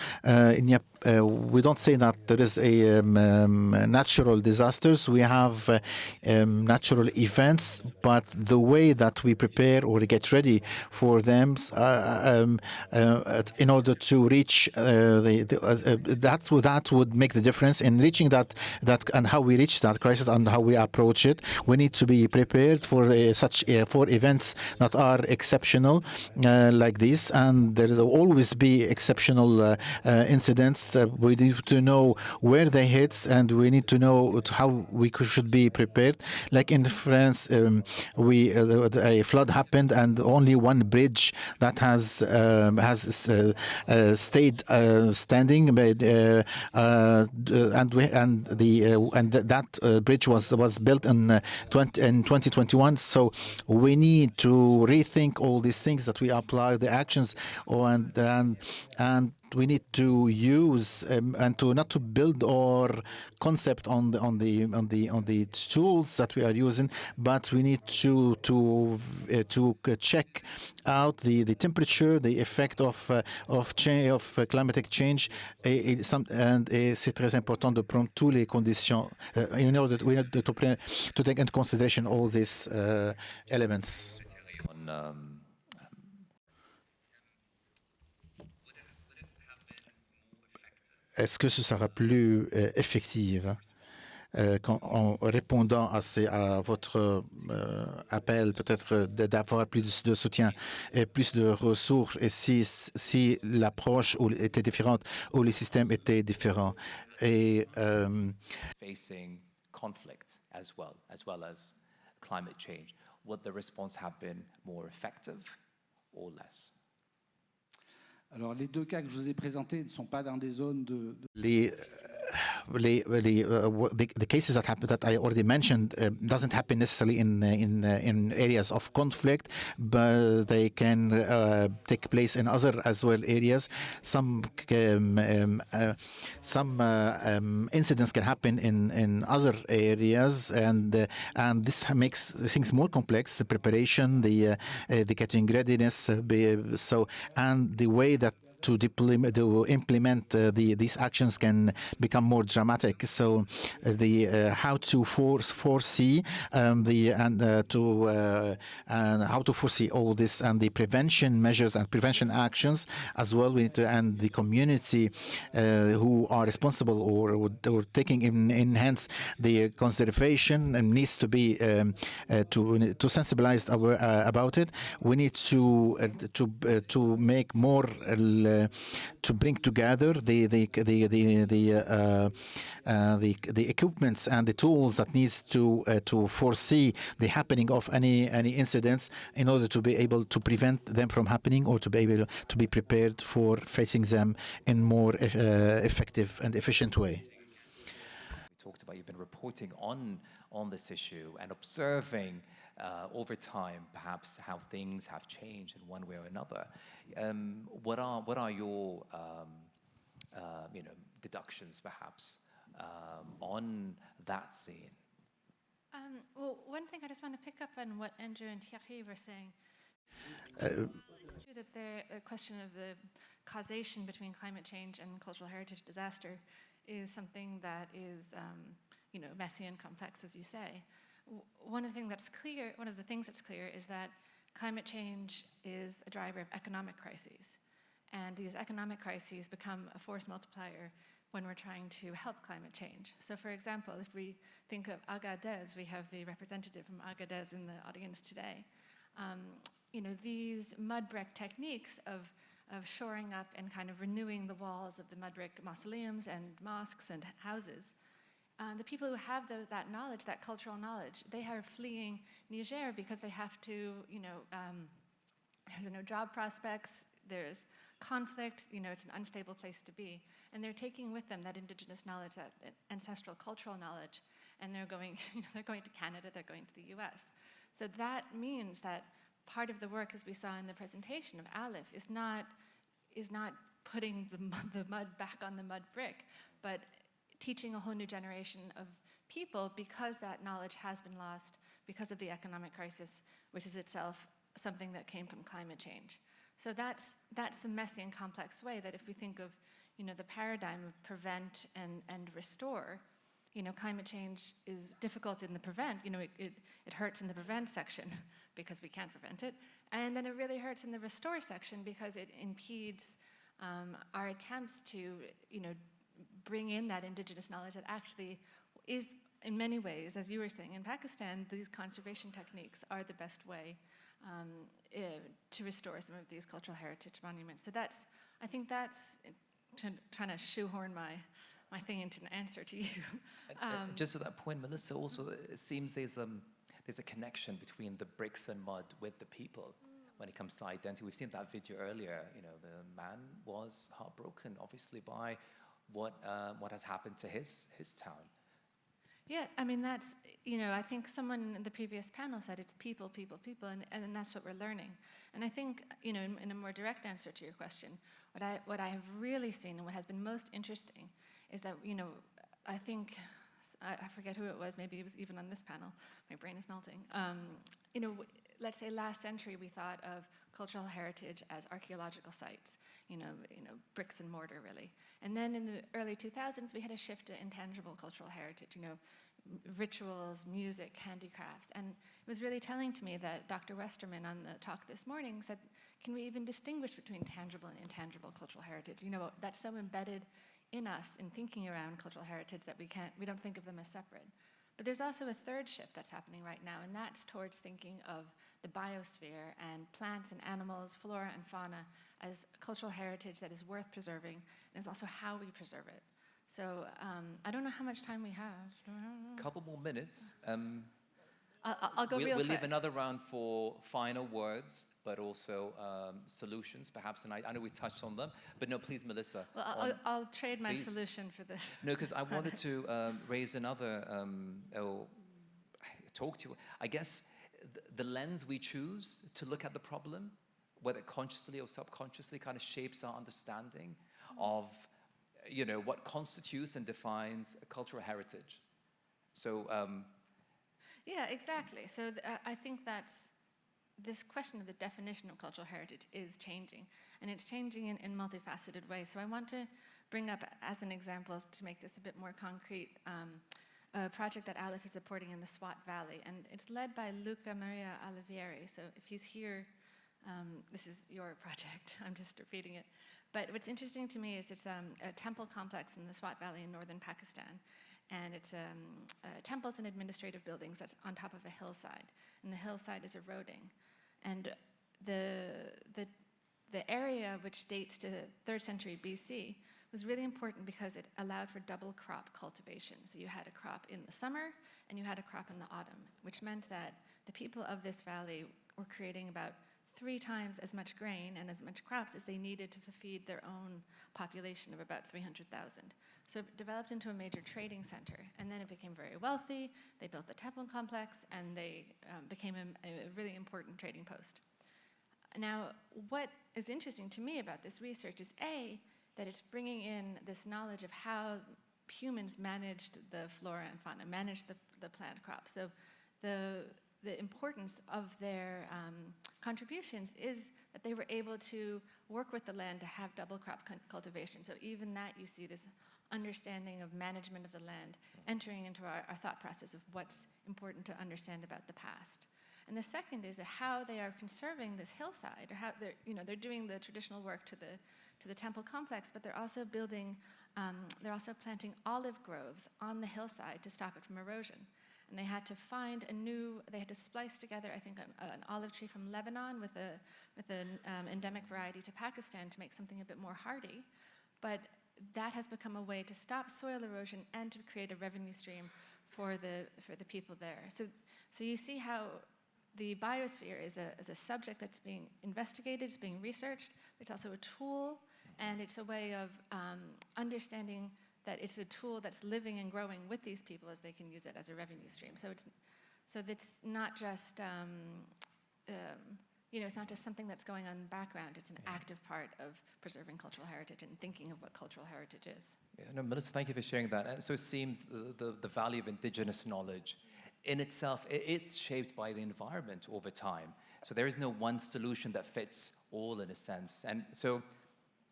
uh, we don't say that there is a um, um, natural disasters. We have uh, um, natural events, but the way that we prepare or get ready for them uh, um, uh, in order to reach uh, the, the that's that would make the difference in reaching that that and how we reach that crisis and how we approach it. We need to be prepared for such for events that are exceptional like this, and there will always be exceptional incidents. We need to know where they hit, and we need to know how we should be prepared. Like in France, um, we uh, a flood happened, and only one bridge that has um, has uh, uh, stayed uh, standing, but, uh, uh, and we, and the and th that bridge was was built in 20, in 2021. So we need to rethink all these things that we apply the actions, oh, and and and we need to use um, and to not to build our concept on the on the on the on the tools that we are using, but we need to to uh, to check out the the temperature, the effect of uh, of change of uh, climatic change, et, et, and c'est très important de prendre les conditions uh, in order to, to, to take into consideration all these uh, elements. On, um est-ce que ce sera plus euh, effectif hein, euh, en répondant à, à votre euh, appel, peut-être d'avoir plus de soutien et plus de ressources, et si, si l'approche était différente ou les systèmes étaient différents. Et, Facing conflict as well, as well as climate change, would the response have been more effective or less? Alors, les deux cas que je vous ai présentés ne sont pas dans des zones de... Les, the, the, uh, the, the, cases that happen that I already mentioned uh, doesn't happen necessarily in uh, in uh, in areas of conflict, but they can uh, take place in other as well areas. Some um, um, uh, some um, incidents can happen in in other areas, and and this makes things more complex. The preparation, the the getting readiness, so and the way that to, to implement uh, the, these actions can become more dramatic. So uh, the uh, how to force foresee um, the and uh, to and how to foresee all this and the prevention measures and prevention actions as well. We need to, and the community who are responsible or, or taking in, hands the conservation and needs to be um, to to sensibilize about it. We need to to to make more uh, to bring together the the the the the, uh, uh, the, the equipments and the tools that needs to to foresee the happening of any any incidents in order to be able to prevent them from happening or to be able to be prepared for facing them in more effective and efficient way. Talked about you've been reporting on on this issue and observing uh, over time, perhaps how things have changed in one way or another. Um, what are what are your um, uh, you know deductions, perhaps, um, on that scene? Um, well, one thing I just want to pick up on what Andrew and Thierry were saying. Uh, that the question of the causation between climate change and cultural heritage disaster is something that is, um, you know, messy and complex, as you say one of the things that's clear, one of the things that's clear is that climate change is a driver of economic crises. And these economic crises become a force multiplier when we're trying to help climate change. So for example, if we think of Agadez, we have the representative from Agadez in the audience today. Um, you know, these mud brick techniques of, of shoring up and kind of renewing the walls of the mud brick mausoleums and mosques and houses um, the people who have the, that knowledge, that cultural knowledge, they are fleeing Niger because they have to, you know, um, there's no job prospects, there's conflict, you know, it's an unstable place to be. And they're taking with them that indigenous knowledge, that, that ancestral cultural knowledge, and they're going, you know, they're going to Canada, they're going to the US. So that means that part of the work, as we saw in the presentation of ALIPH, is not, is not putting the mud, the mud back on the mud brick, but teaching a whole new generation of people because that knowledge has been lost because of the economic crisis, which is itself something that came from climate change. So that's, that's the messy and complex way that if we think of you know, the paradigm of prevent and, and restore, you know, climate change is difficult in the prevent, you know, it, it, it hurts in the prevent section because we can't prevent it. And then it really hurts in the restore section because it impedes um, our attempts to, you know, bring in that indigenous knowledge that actually is in many ways, as you were saying, in Pakistan, these conservation techniques are the best way um, uh, to restore some of these cultural heritage monuments. So that's, I think that's to, trying to shoehorn my, my thing into an answer to you. Uh, Um, Just to that point, Melissa, also it seems there's um there's a connection between the bricks and mud with the people when it comes to identity. We've seen that video earlier. You know, the man was heartbroken, obviously, by what uh, what has happened to his his town. Yeah, I mean, that's, you know, I think someone in the previous panel said it's people, people, people, and, and that's what we're learning. And I think, you know, in, in, a more direct answer to your question, what I, what I have really seen and what has been most interesting is that, you know, I think, I, I forget who it was, maybe it was even on this panel, my brain is melting. Um, you know, let's say last century we thought of cultural heritage as archaeological sites, you know, you know, bricks and mortar really. And then in the early 2000s we had a shift to intangible cultural heritage, you know, rituals, music, handicrafts. And it was really telling to me that Dr. Westerman on the talk this morning said, can we even distinguish between tangible and intangible cultural heritage? You know, that's so embedded in us in thinking around cultural heritage that we can't, we don't think of them as separate. But there's also a third shift that's happening right now, and that's towards thinking of the biosphere and plants and animals, flora and fauna as cultural heritage that is worth preserving, and is also how we preserve it. So um, I don't know how much time we have. A couple more minutes. Um, I'll, I'll go we'll, real we'll quick. leave another round for final words, but also um, solutions, perhaps. And I, I know we touched on them, but no, please, Melissa. Well, I'll, on- I'll trade my please. solution for this. No, because I wanted to um, raise another, um, oh, talk to you. I guess th- the lens we choose to look at the problem, whether consciously or subconsciously, kind of shapes our understanding of, you know, what constitutes and defines a cultural heritage. So, um, Yeah, exactly. So I think that's this question of the definition of cultural heritage is changing, and it's changing in, in multifaceted ways. So I want to bring up as an example to make this a bit more concrete. Um, a project that ALIPH is supporting in the Swat Valley, and it's led by Luca Maria Olivieri. So if he's here, um, this is your project. I'm just repeating it. But what's interesting to me is it's um, a temple complex in the Swat Valley in northern Pakistan. And it's um, uh, temples and administrative buildings that's on top of a hillside. And the hillside is eroding. And the, the, the area, which dates to 3rd century BC, was really important because it allowed for double crop cultivation. So you had a crop in the summer and you had a crop in the autumn, which meant that the people of this valley were creating about three times as much grain and as much crops as they needed to feed their own population of about 300,000. So it developed into a major trading center, and then it became very wealthy. They built the temple complex, and they um, became a, a really important trading post. Now, what is interesting to me about this research is A, that it's bringing in this knowledge of how humans managed the flora and fauna, managed the, the plant crop. So the, the importance of their um, contributions is that they were able to work with the land to have double crop cultivation. So even that you see this understanding of management of the land entering into our, our thought process of what's important to understand about the past. And the second is how they are conserving this hillside, or how they're, you know, they're doing the traditional work to the, to the temple complex, but they're also building, um, they're also planting olive groves on the hillside to stop it from erosion. And they had to find a new, they had to splice together, I think, an, an olive tree from Lebanon with, a, with an um, endemic variety to Pakistan to make something a bit more hardy. But that has become a way to stop soil erosion and to create a revenue stream for the, for the people there. So, so you see how the biosphere is a, is a subject that's being investigated, it's being researched, it's also a tool, and it's a way of um, understanding that it's a tool that's living and growing with these people as they can use it as a revenue stream. So it's, so it's not just, um, um, you know, it's not just something that's going on in the background, it's an active part of preserving cultural heritage and thinking of what cultural heritage is. Yeah, no, Melissa, thank you for sharing that. And so it seems the, the, the value of indigenous knowledge in itself, i it's shaped by the environment over time. So there is no one solution that fits all in a sense. And so,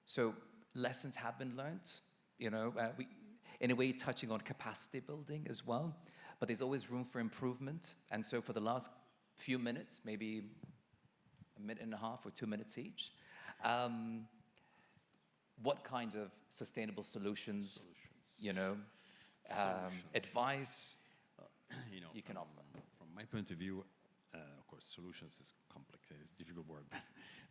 so lessons have been learned, you know, uh, we, in a way touching on capacity building as well, but there's always room for improvement. And so for the last few minutes, maybe a minute and a half or two minutes each, um, what kinds of sustainable solutions, you know, um, advice you know, you can from, offer? From my point of view, uh, of course, solutions is complex, it's a difficult word, but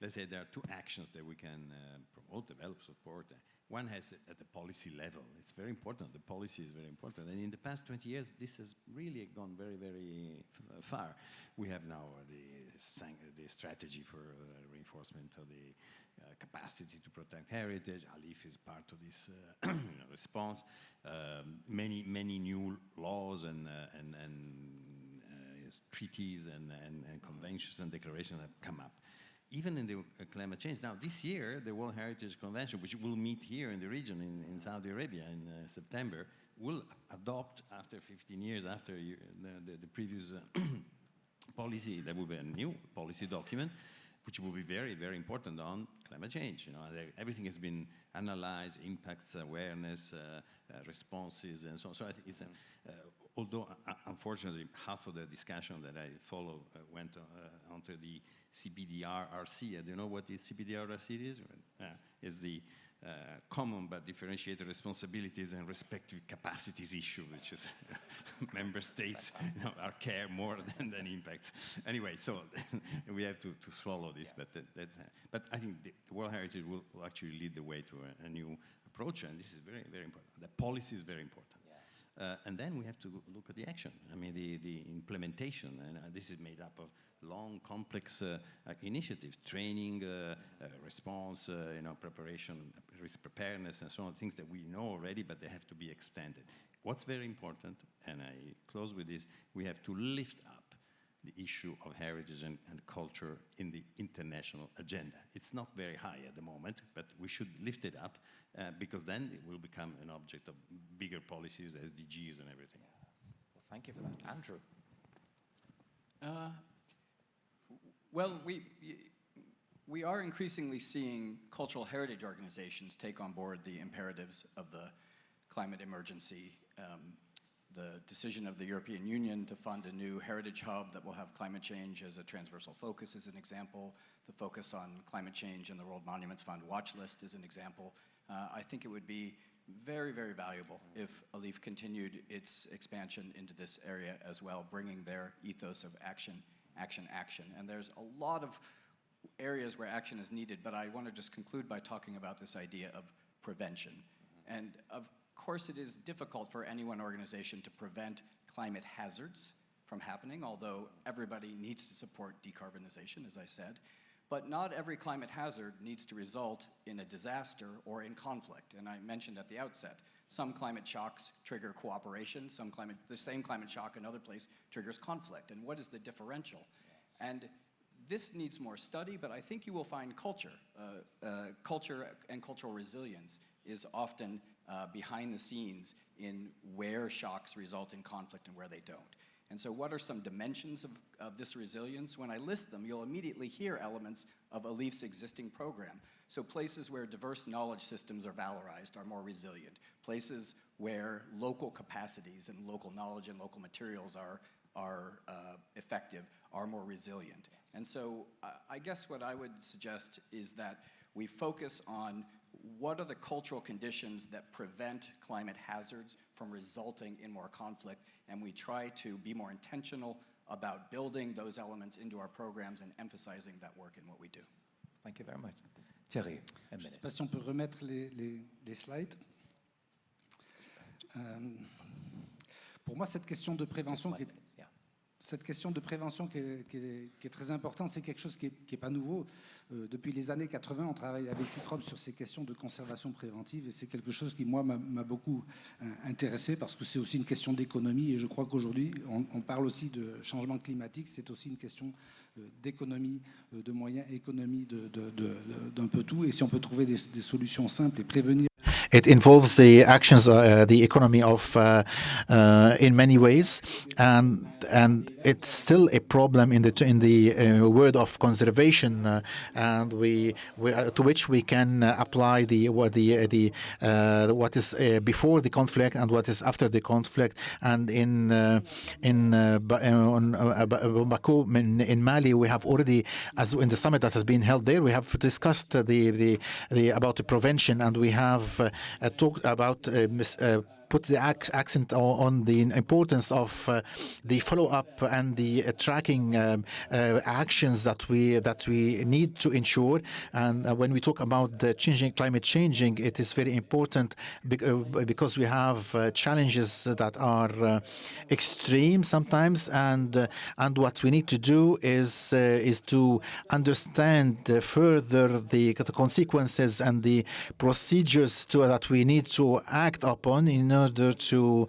let's say there are two actions that we can uh, promote, develop, support. One has it at the policy level. It's very important. The policy is very important. And in the past 20 years, this has really gone very, very uh, far. We have now uh, the, the strategy for uh, reinforcement of the uh, capacity to protect heritage. ALIPH is part of this uh, response. Um, many, many new laws and, uh, and, and treaties and, and, and conventions and declarations have come up even in the uh, climate change. Now, this year, the World Heritage Convention, which will meet here in the region in, in Saudi Arabia in uh, September, will adopt, after 15 years, after the, the, the previous uh, policy, there will be a new policy document, which will be very, very important on climate change. You know, everything has been analyzed, impacts, awareness, uh, uh, responses, and so on. So I think it's, uh, although unfortunately half of the discussion that I follow went onto the CBDRRC. I don't know what the CBDRRC is. Uh, is the uh, common but differentiated responsibilities and respective capacities issue, which is member states you know, are care more than, than impacts. Anyway, so we have to, to swallow this, yes. but, that, uh, but I think the World Heritage will, will, actually lead the way to a, a, new approach, and this is very, very important. The policy is very important. Uh, and then we have to look at the action. I mean, the, the implementation, and uh, this is made up of long, complex uh, uh, initiatives, training, uh, response, you know, preparation, risk preparedness, and so on, things that we know already, but they have to be extended. What's very important, and I close with this, we have to lift up the issue of heritage and, and, culture in the international agenda. It's not very high at the moment, but we should lift it up uh, because then it will become an object of bigger policies, SDGs and everything. Yes. Well, thank you for that. Andrew? Uh, well, we, we are increasingly seeing cultural heritage organizations take on board the imperatives of the climate emergency. Um, the decision of the European Union to fund a new heritage hub that will have climate change as a transversal focus is an example. The focus on climate change and the World Monuments Fund watch list is an example. Uh, I think it would be very, very valuable if ALIPH continued its expansion into this area as well, bringing their ethos of action action, action. And there's a lot of areas where action is needed, but I want to just conclude by talking about this idea of prevention. And of course, it is difficult for any one organization to prevent climate hazards from happening, although everybody needs to support decarbonization, as I said. But not every climate hazard needs to result in a disaster or in conflict. And I mentioned at the outset, some climate shocks trigger cooperation, some climate, the same climate shock in other place triggers conflict. And what is the differential? And this needs more study, but I think you will find culture. Uh, uh, culture and cultural resilience is often uh, behind the scenes in where shocks result in conflict and where they don't. And so what are some dimensions of, of this resilience? When I list them, you'll immediately hear elements of ALIPH's existing program. So places where diverse knowledge systems are valorized are more resilient. Places where local capacities and local knowledge and local materials are, are uh, effective are more resilient. And so uh, I guess what I would suggest is that we focus on what are the cultural conditions that prevent climate hazards from resulting in more conflict, and we try to be more intentional about building those elements into our programs and emphasizing that work in what we do. Thank you very much. Thierry, Je ne sais pas si on peut remettre les, les, les slides. Euh, pour moi, cette question de prévention qui est cette question de prévention qui est, très importante, c'est quelque chose qui n'est pas nouveau. Euh, depuis les années 80, on travaille avec ICROM sur ces questions de conservation préventive et c'est quelque chose qui, moi, m'a beaucoup euh, intéressé parce que c'est aussi une question d'économie et je crois qu'aujourd'hui, on, parle aussi de changement climatique, c'est aussi une question euh, d'économie, de moyens, économie d'un peu tout et si on peut trouver des solutions simples et prévenir it involves the actions, uh, the economy of uh, uh, in many ways, and and it's still a problem in the in the uh, world of conservation, uh, and we, we uh, to which we can apply the what the the what is before the conflict and what is after the conflict, and in in on Bamako in, in Mali we have already as in the summit that has been held there we have discussed the the, the about the prevention and we have talked about uh, uh, put the ac accent on the importance of uh, the follow-up and the uh, tracking um, uh, actions that we that we need to ensure. And when we talk about the changing climate changing, it is very important because we have challenges that are extreme sometimes, and and what we need to do is is to understand further the, the consequences and the procedures to, that we need to act upon in order to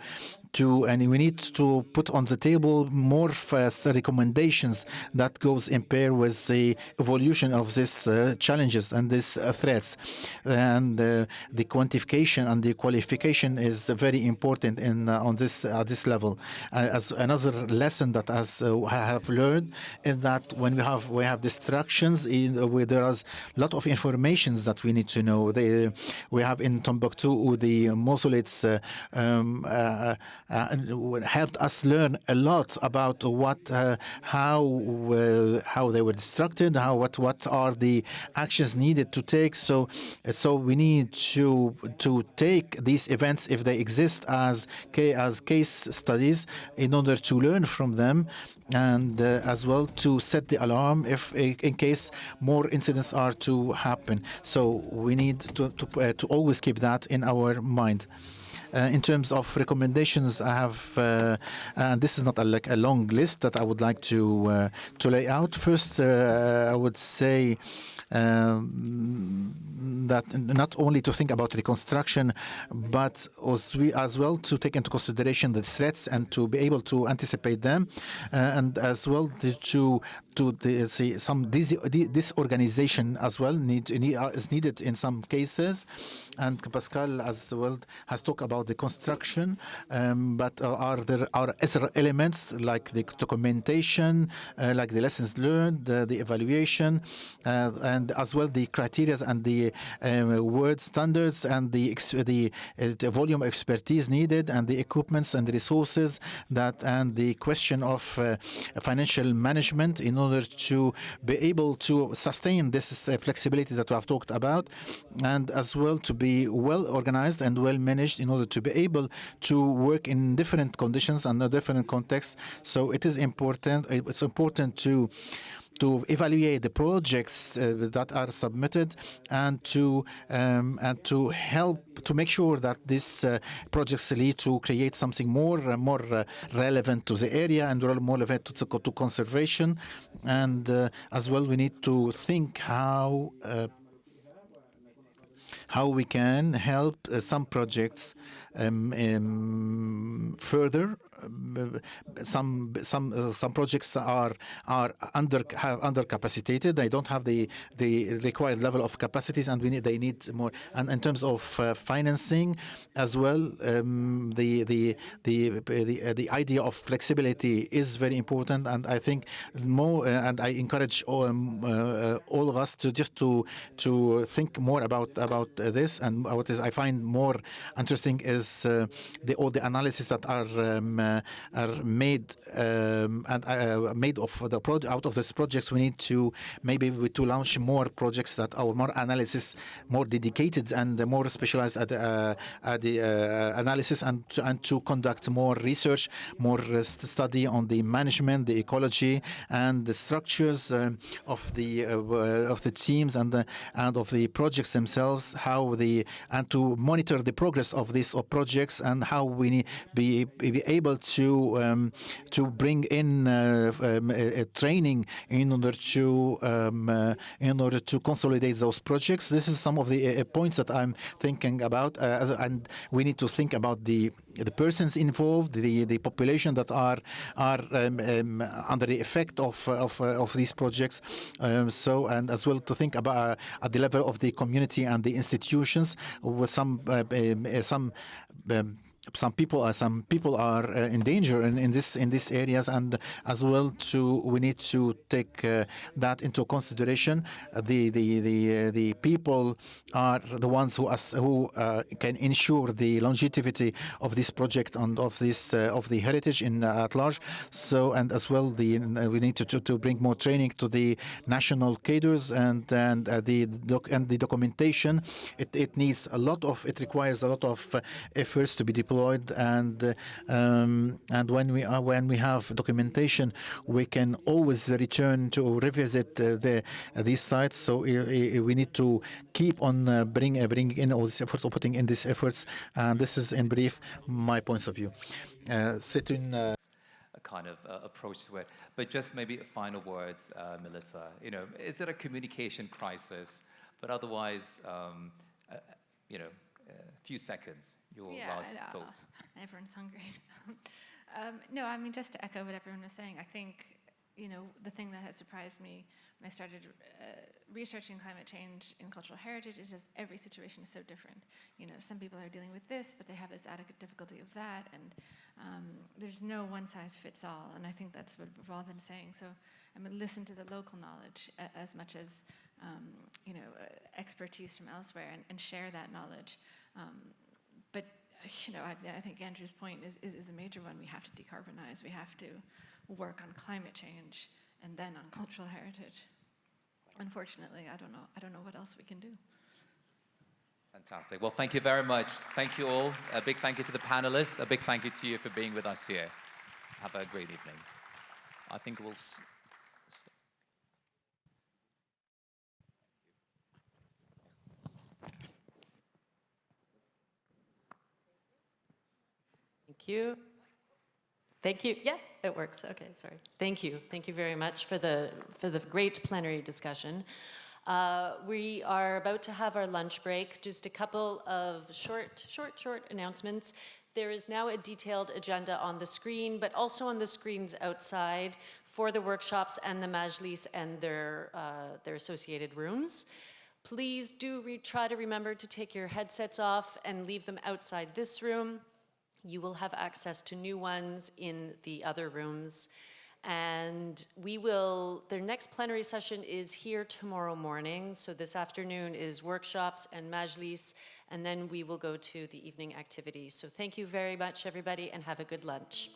to and we need to put on the table more fast recommendations that goes in pair with the evolution of these uh, challenges and these uh, threats. And uh, the quantification and the qualification is very important in uh, on this at this level. Uh, as another lesson that as uh, I have learned is that when we have we have distractions in where there is a lot of information that we need to know. They, we have in Timbuktu the mausoleums um, uh, helped us learn a lot about what, uh, how, uh, how they were destructed, how what what are the actions needed to take. So, so we need to to take these events if they exist as as case studies in order to learn from them, and uh, as well to set the alarm if in case more incidents are to happen. So we need to to, uh, to always keep that in our mind. Uh, in terms of recommendations, I have, uh, and this is not a, like a long list that I would like to uh, to lay out. First, I would say um, that not only to think about reconstruction, but as, we, as well to take into consideration the threats and to be able to anticipate them, and as well to to the, see some disorganization as well need, is needed in some cases, and Pascal as well has talked about the construction, um, but uh, are there are other elements like the documentation, uh, like the lessons learned, uh, the evaluation, uh, and as well the criteria and the um, word standards and the the, uh, the, volume expertise needed and the equipments and the resources that and the question of uh, financial management in order to be able to sustain this flexibility that we have talked about and as well to be well organized and well managed in order to be able to work in different conditions and a different contexts. So it is important, it's important to to evaluate the projects uh, that are submitted and to um, and to help to make sure that these uh, projects lead to create something more uh, more uh, relevant to the area and more relevant to, to conservation and uh, as well we need to think how uh, how we can help uh, some projects um, um, further some some uh, some projects are are under have under capacitated. They don't have the the required level of capacities, and we need they need more. And in terms of uh, financing as well, um, the the the the, uh, the idea of flexibility is very important. And I think more. And I encourage all, um, all of us to just to to think more about about this. And what is I find more interesting is the all the analysis that are um, are made um, and uh, made of the out of these projects. We need to maybe to launch more projects that are more analysis, more dedicated and more specialized at, uh, at the uh, analysis and to, and to conduct more research, more study on the management, the ecology, and the structures um, of the of the teams and and of the projects themselves. How the and to monitor the progress of these projects and how we be, be able to um, to bring in uh, um, training in order to um, uh, in order to consolidate those projects. This is some of the uh, points that I'm thinking about, and we need to think about the the persons involved, the the population that are are um, um, under the effect of of, of these projects. Um, so and as well to think about uh, at the level of the community and the institutions with some uh, um, some. Some people are some people are uh, in danger in, in this in these areas. And as well to we need to take uh, that into consideration. The the the uh, the people are the ones who as, who can ensure the longevity of this project and of this of the heritage in at large. So and as well the we need to, to to bring more training to the national cadres and and the doc and the documentation. It, it needs a lot of it requires a lot of efforts to be deployed and uh, um, and when we are when we have documentation we can always return to revisit uh, the uh, these sites so uh, uh, we need to keep on uh, bring uh, bring in all these efforts or putting in these efforts and this is in brief my points of view uh, uh, kind of uh, approach to it. But just maybe final words, uh, Melissa. You know, is it a communication crisis? But otherwise, um, uh, you know, few seconds, your last I thoughts. Everyone's hungry. um, no, I mean, just to echo what everyone was saying, I think, you know, the thing that has surprised me when I started uh, researching climate change in cultural heritage is just every situation is so different. You know, some people are dealing with this, but they have this added difficulty of that, and um, there's no one size fits all, and I think that's what we've all been saying. So, I mean, listen to the local knowledge as much as, um, you know, uh, expertise from elsewhere and, and share that knowledge. Um, but you know, I, I think Andrew's point is, is, is a major one. We have to decarbonize. We have to work on climate change and then on cultural heritage. Unfortunately, I don't know. I don't know what else we can do. Fantastic. Well, thank you very much. Thank you all. A big thank you to the panelists. A big thank you to you for being with us here. Have a great evening. I think we'll. You. Thank you. Yeah, it works. Okay, sorry. Thank you. Thank you very much for the for the great plenary discussion. Uh, we are about to have our lunch break. Just a couple of short, short, short announcements. There is now a detailed agenda on the screen, but also on the screens outside for the workshops and the majlis and their uh, their associated rooms. Please do try to remember to take your headsets off and leave them outside this room. You will have access to new ones in the other rooms. And we will, their next plenary session is here tomorrow morning. So this afternoon is workshops and majlis, and then we will go to the evening activities. So thank you very much, everybody, and have a good lunch.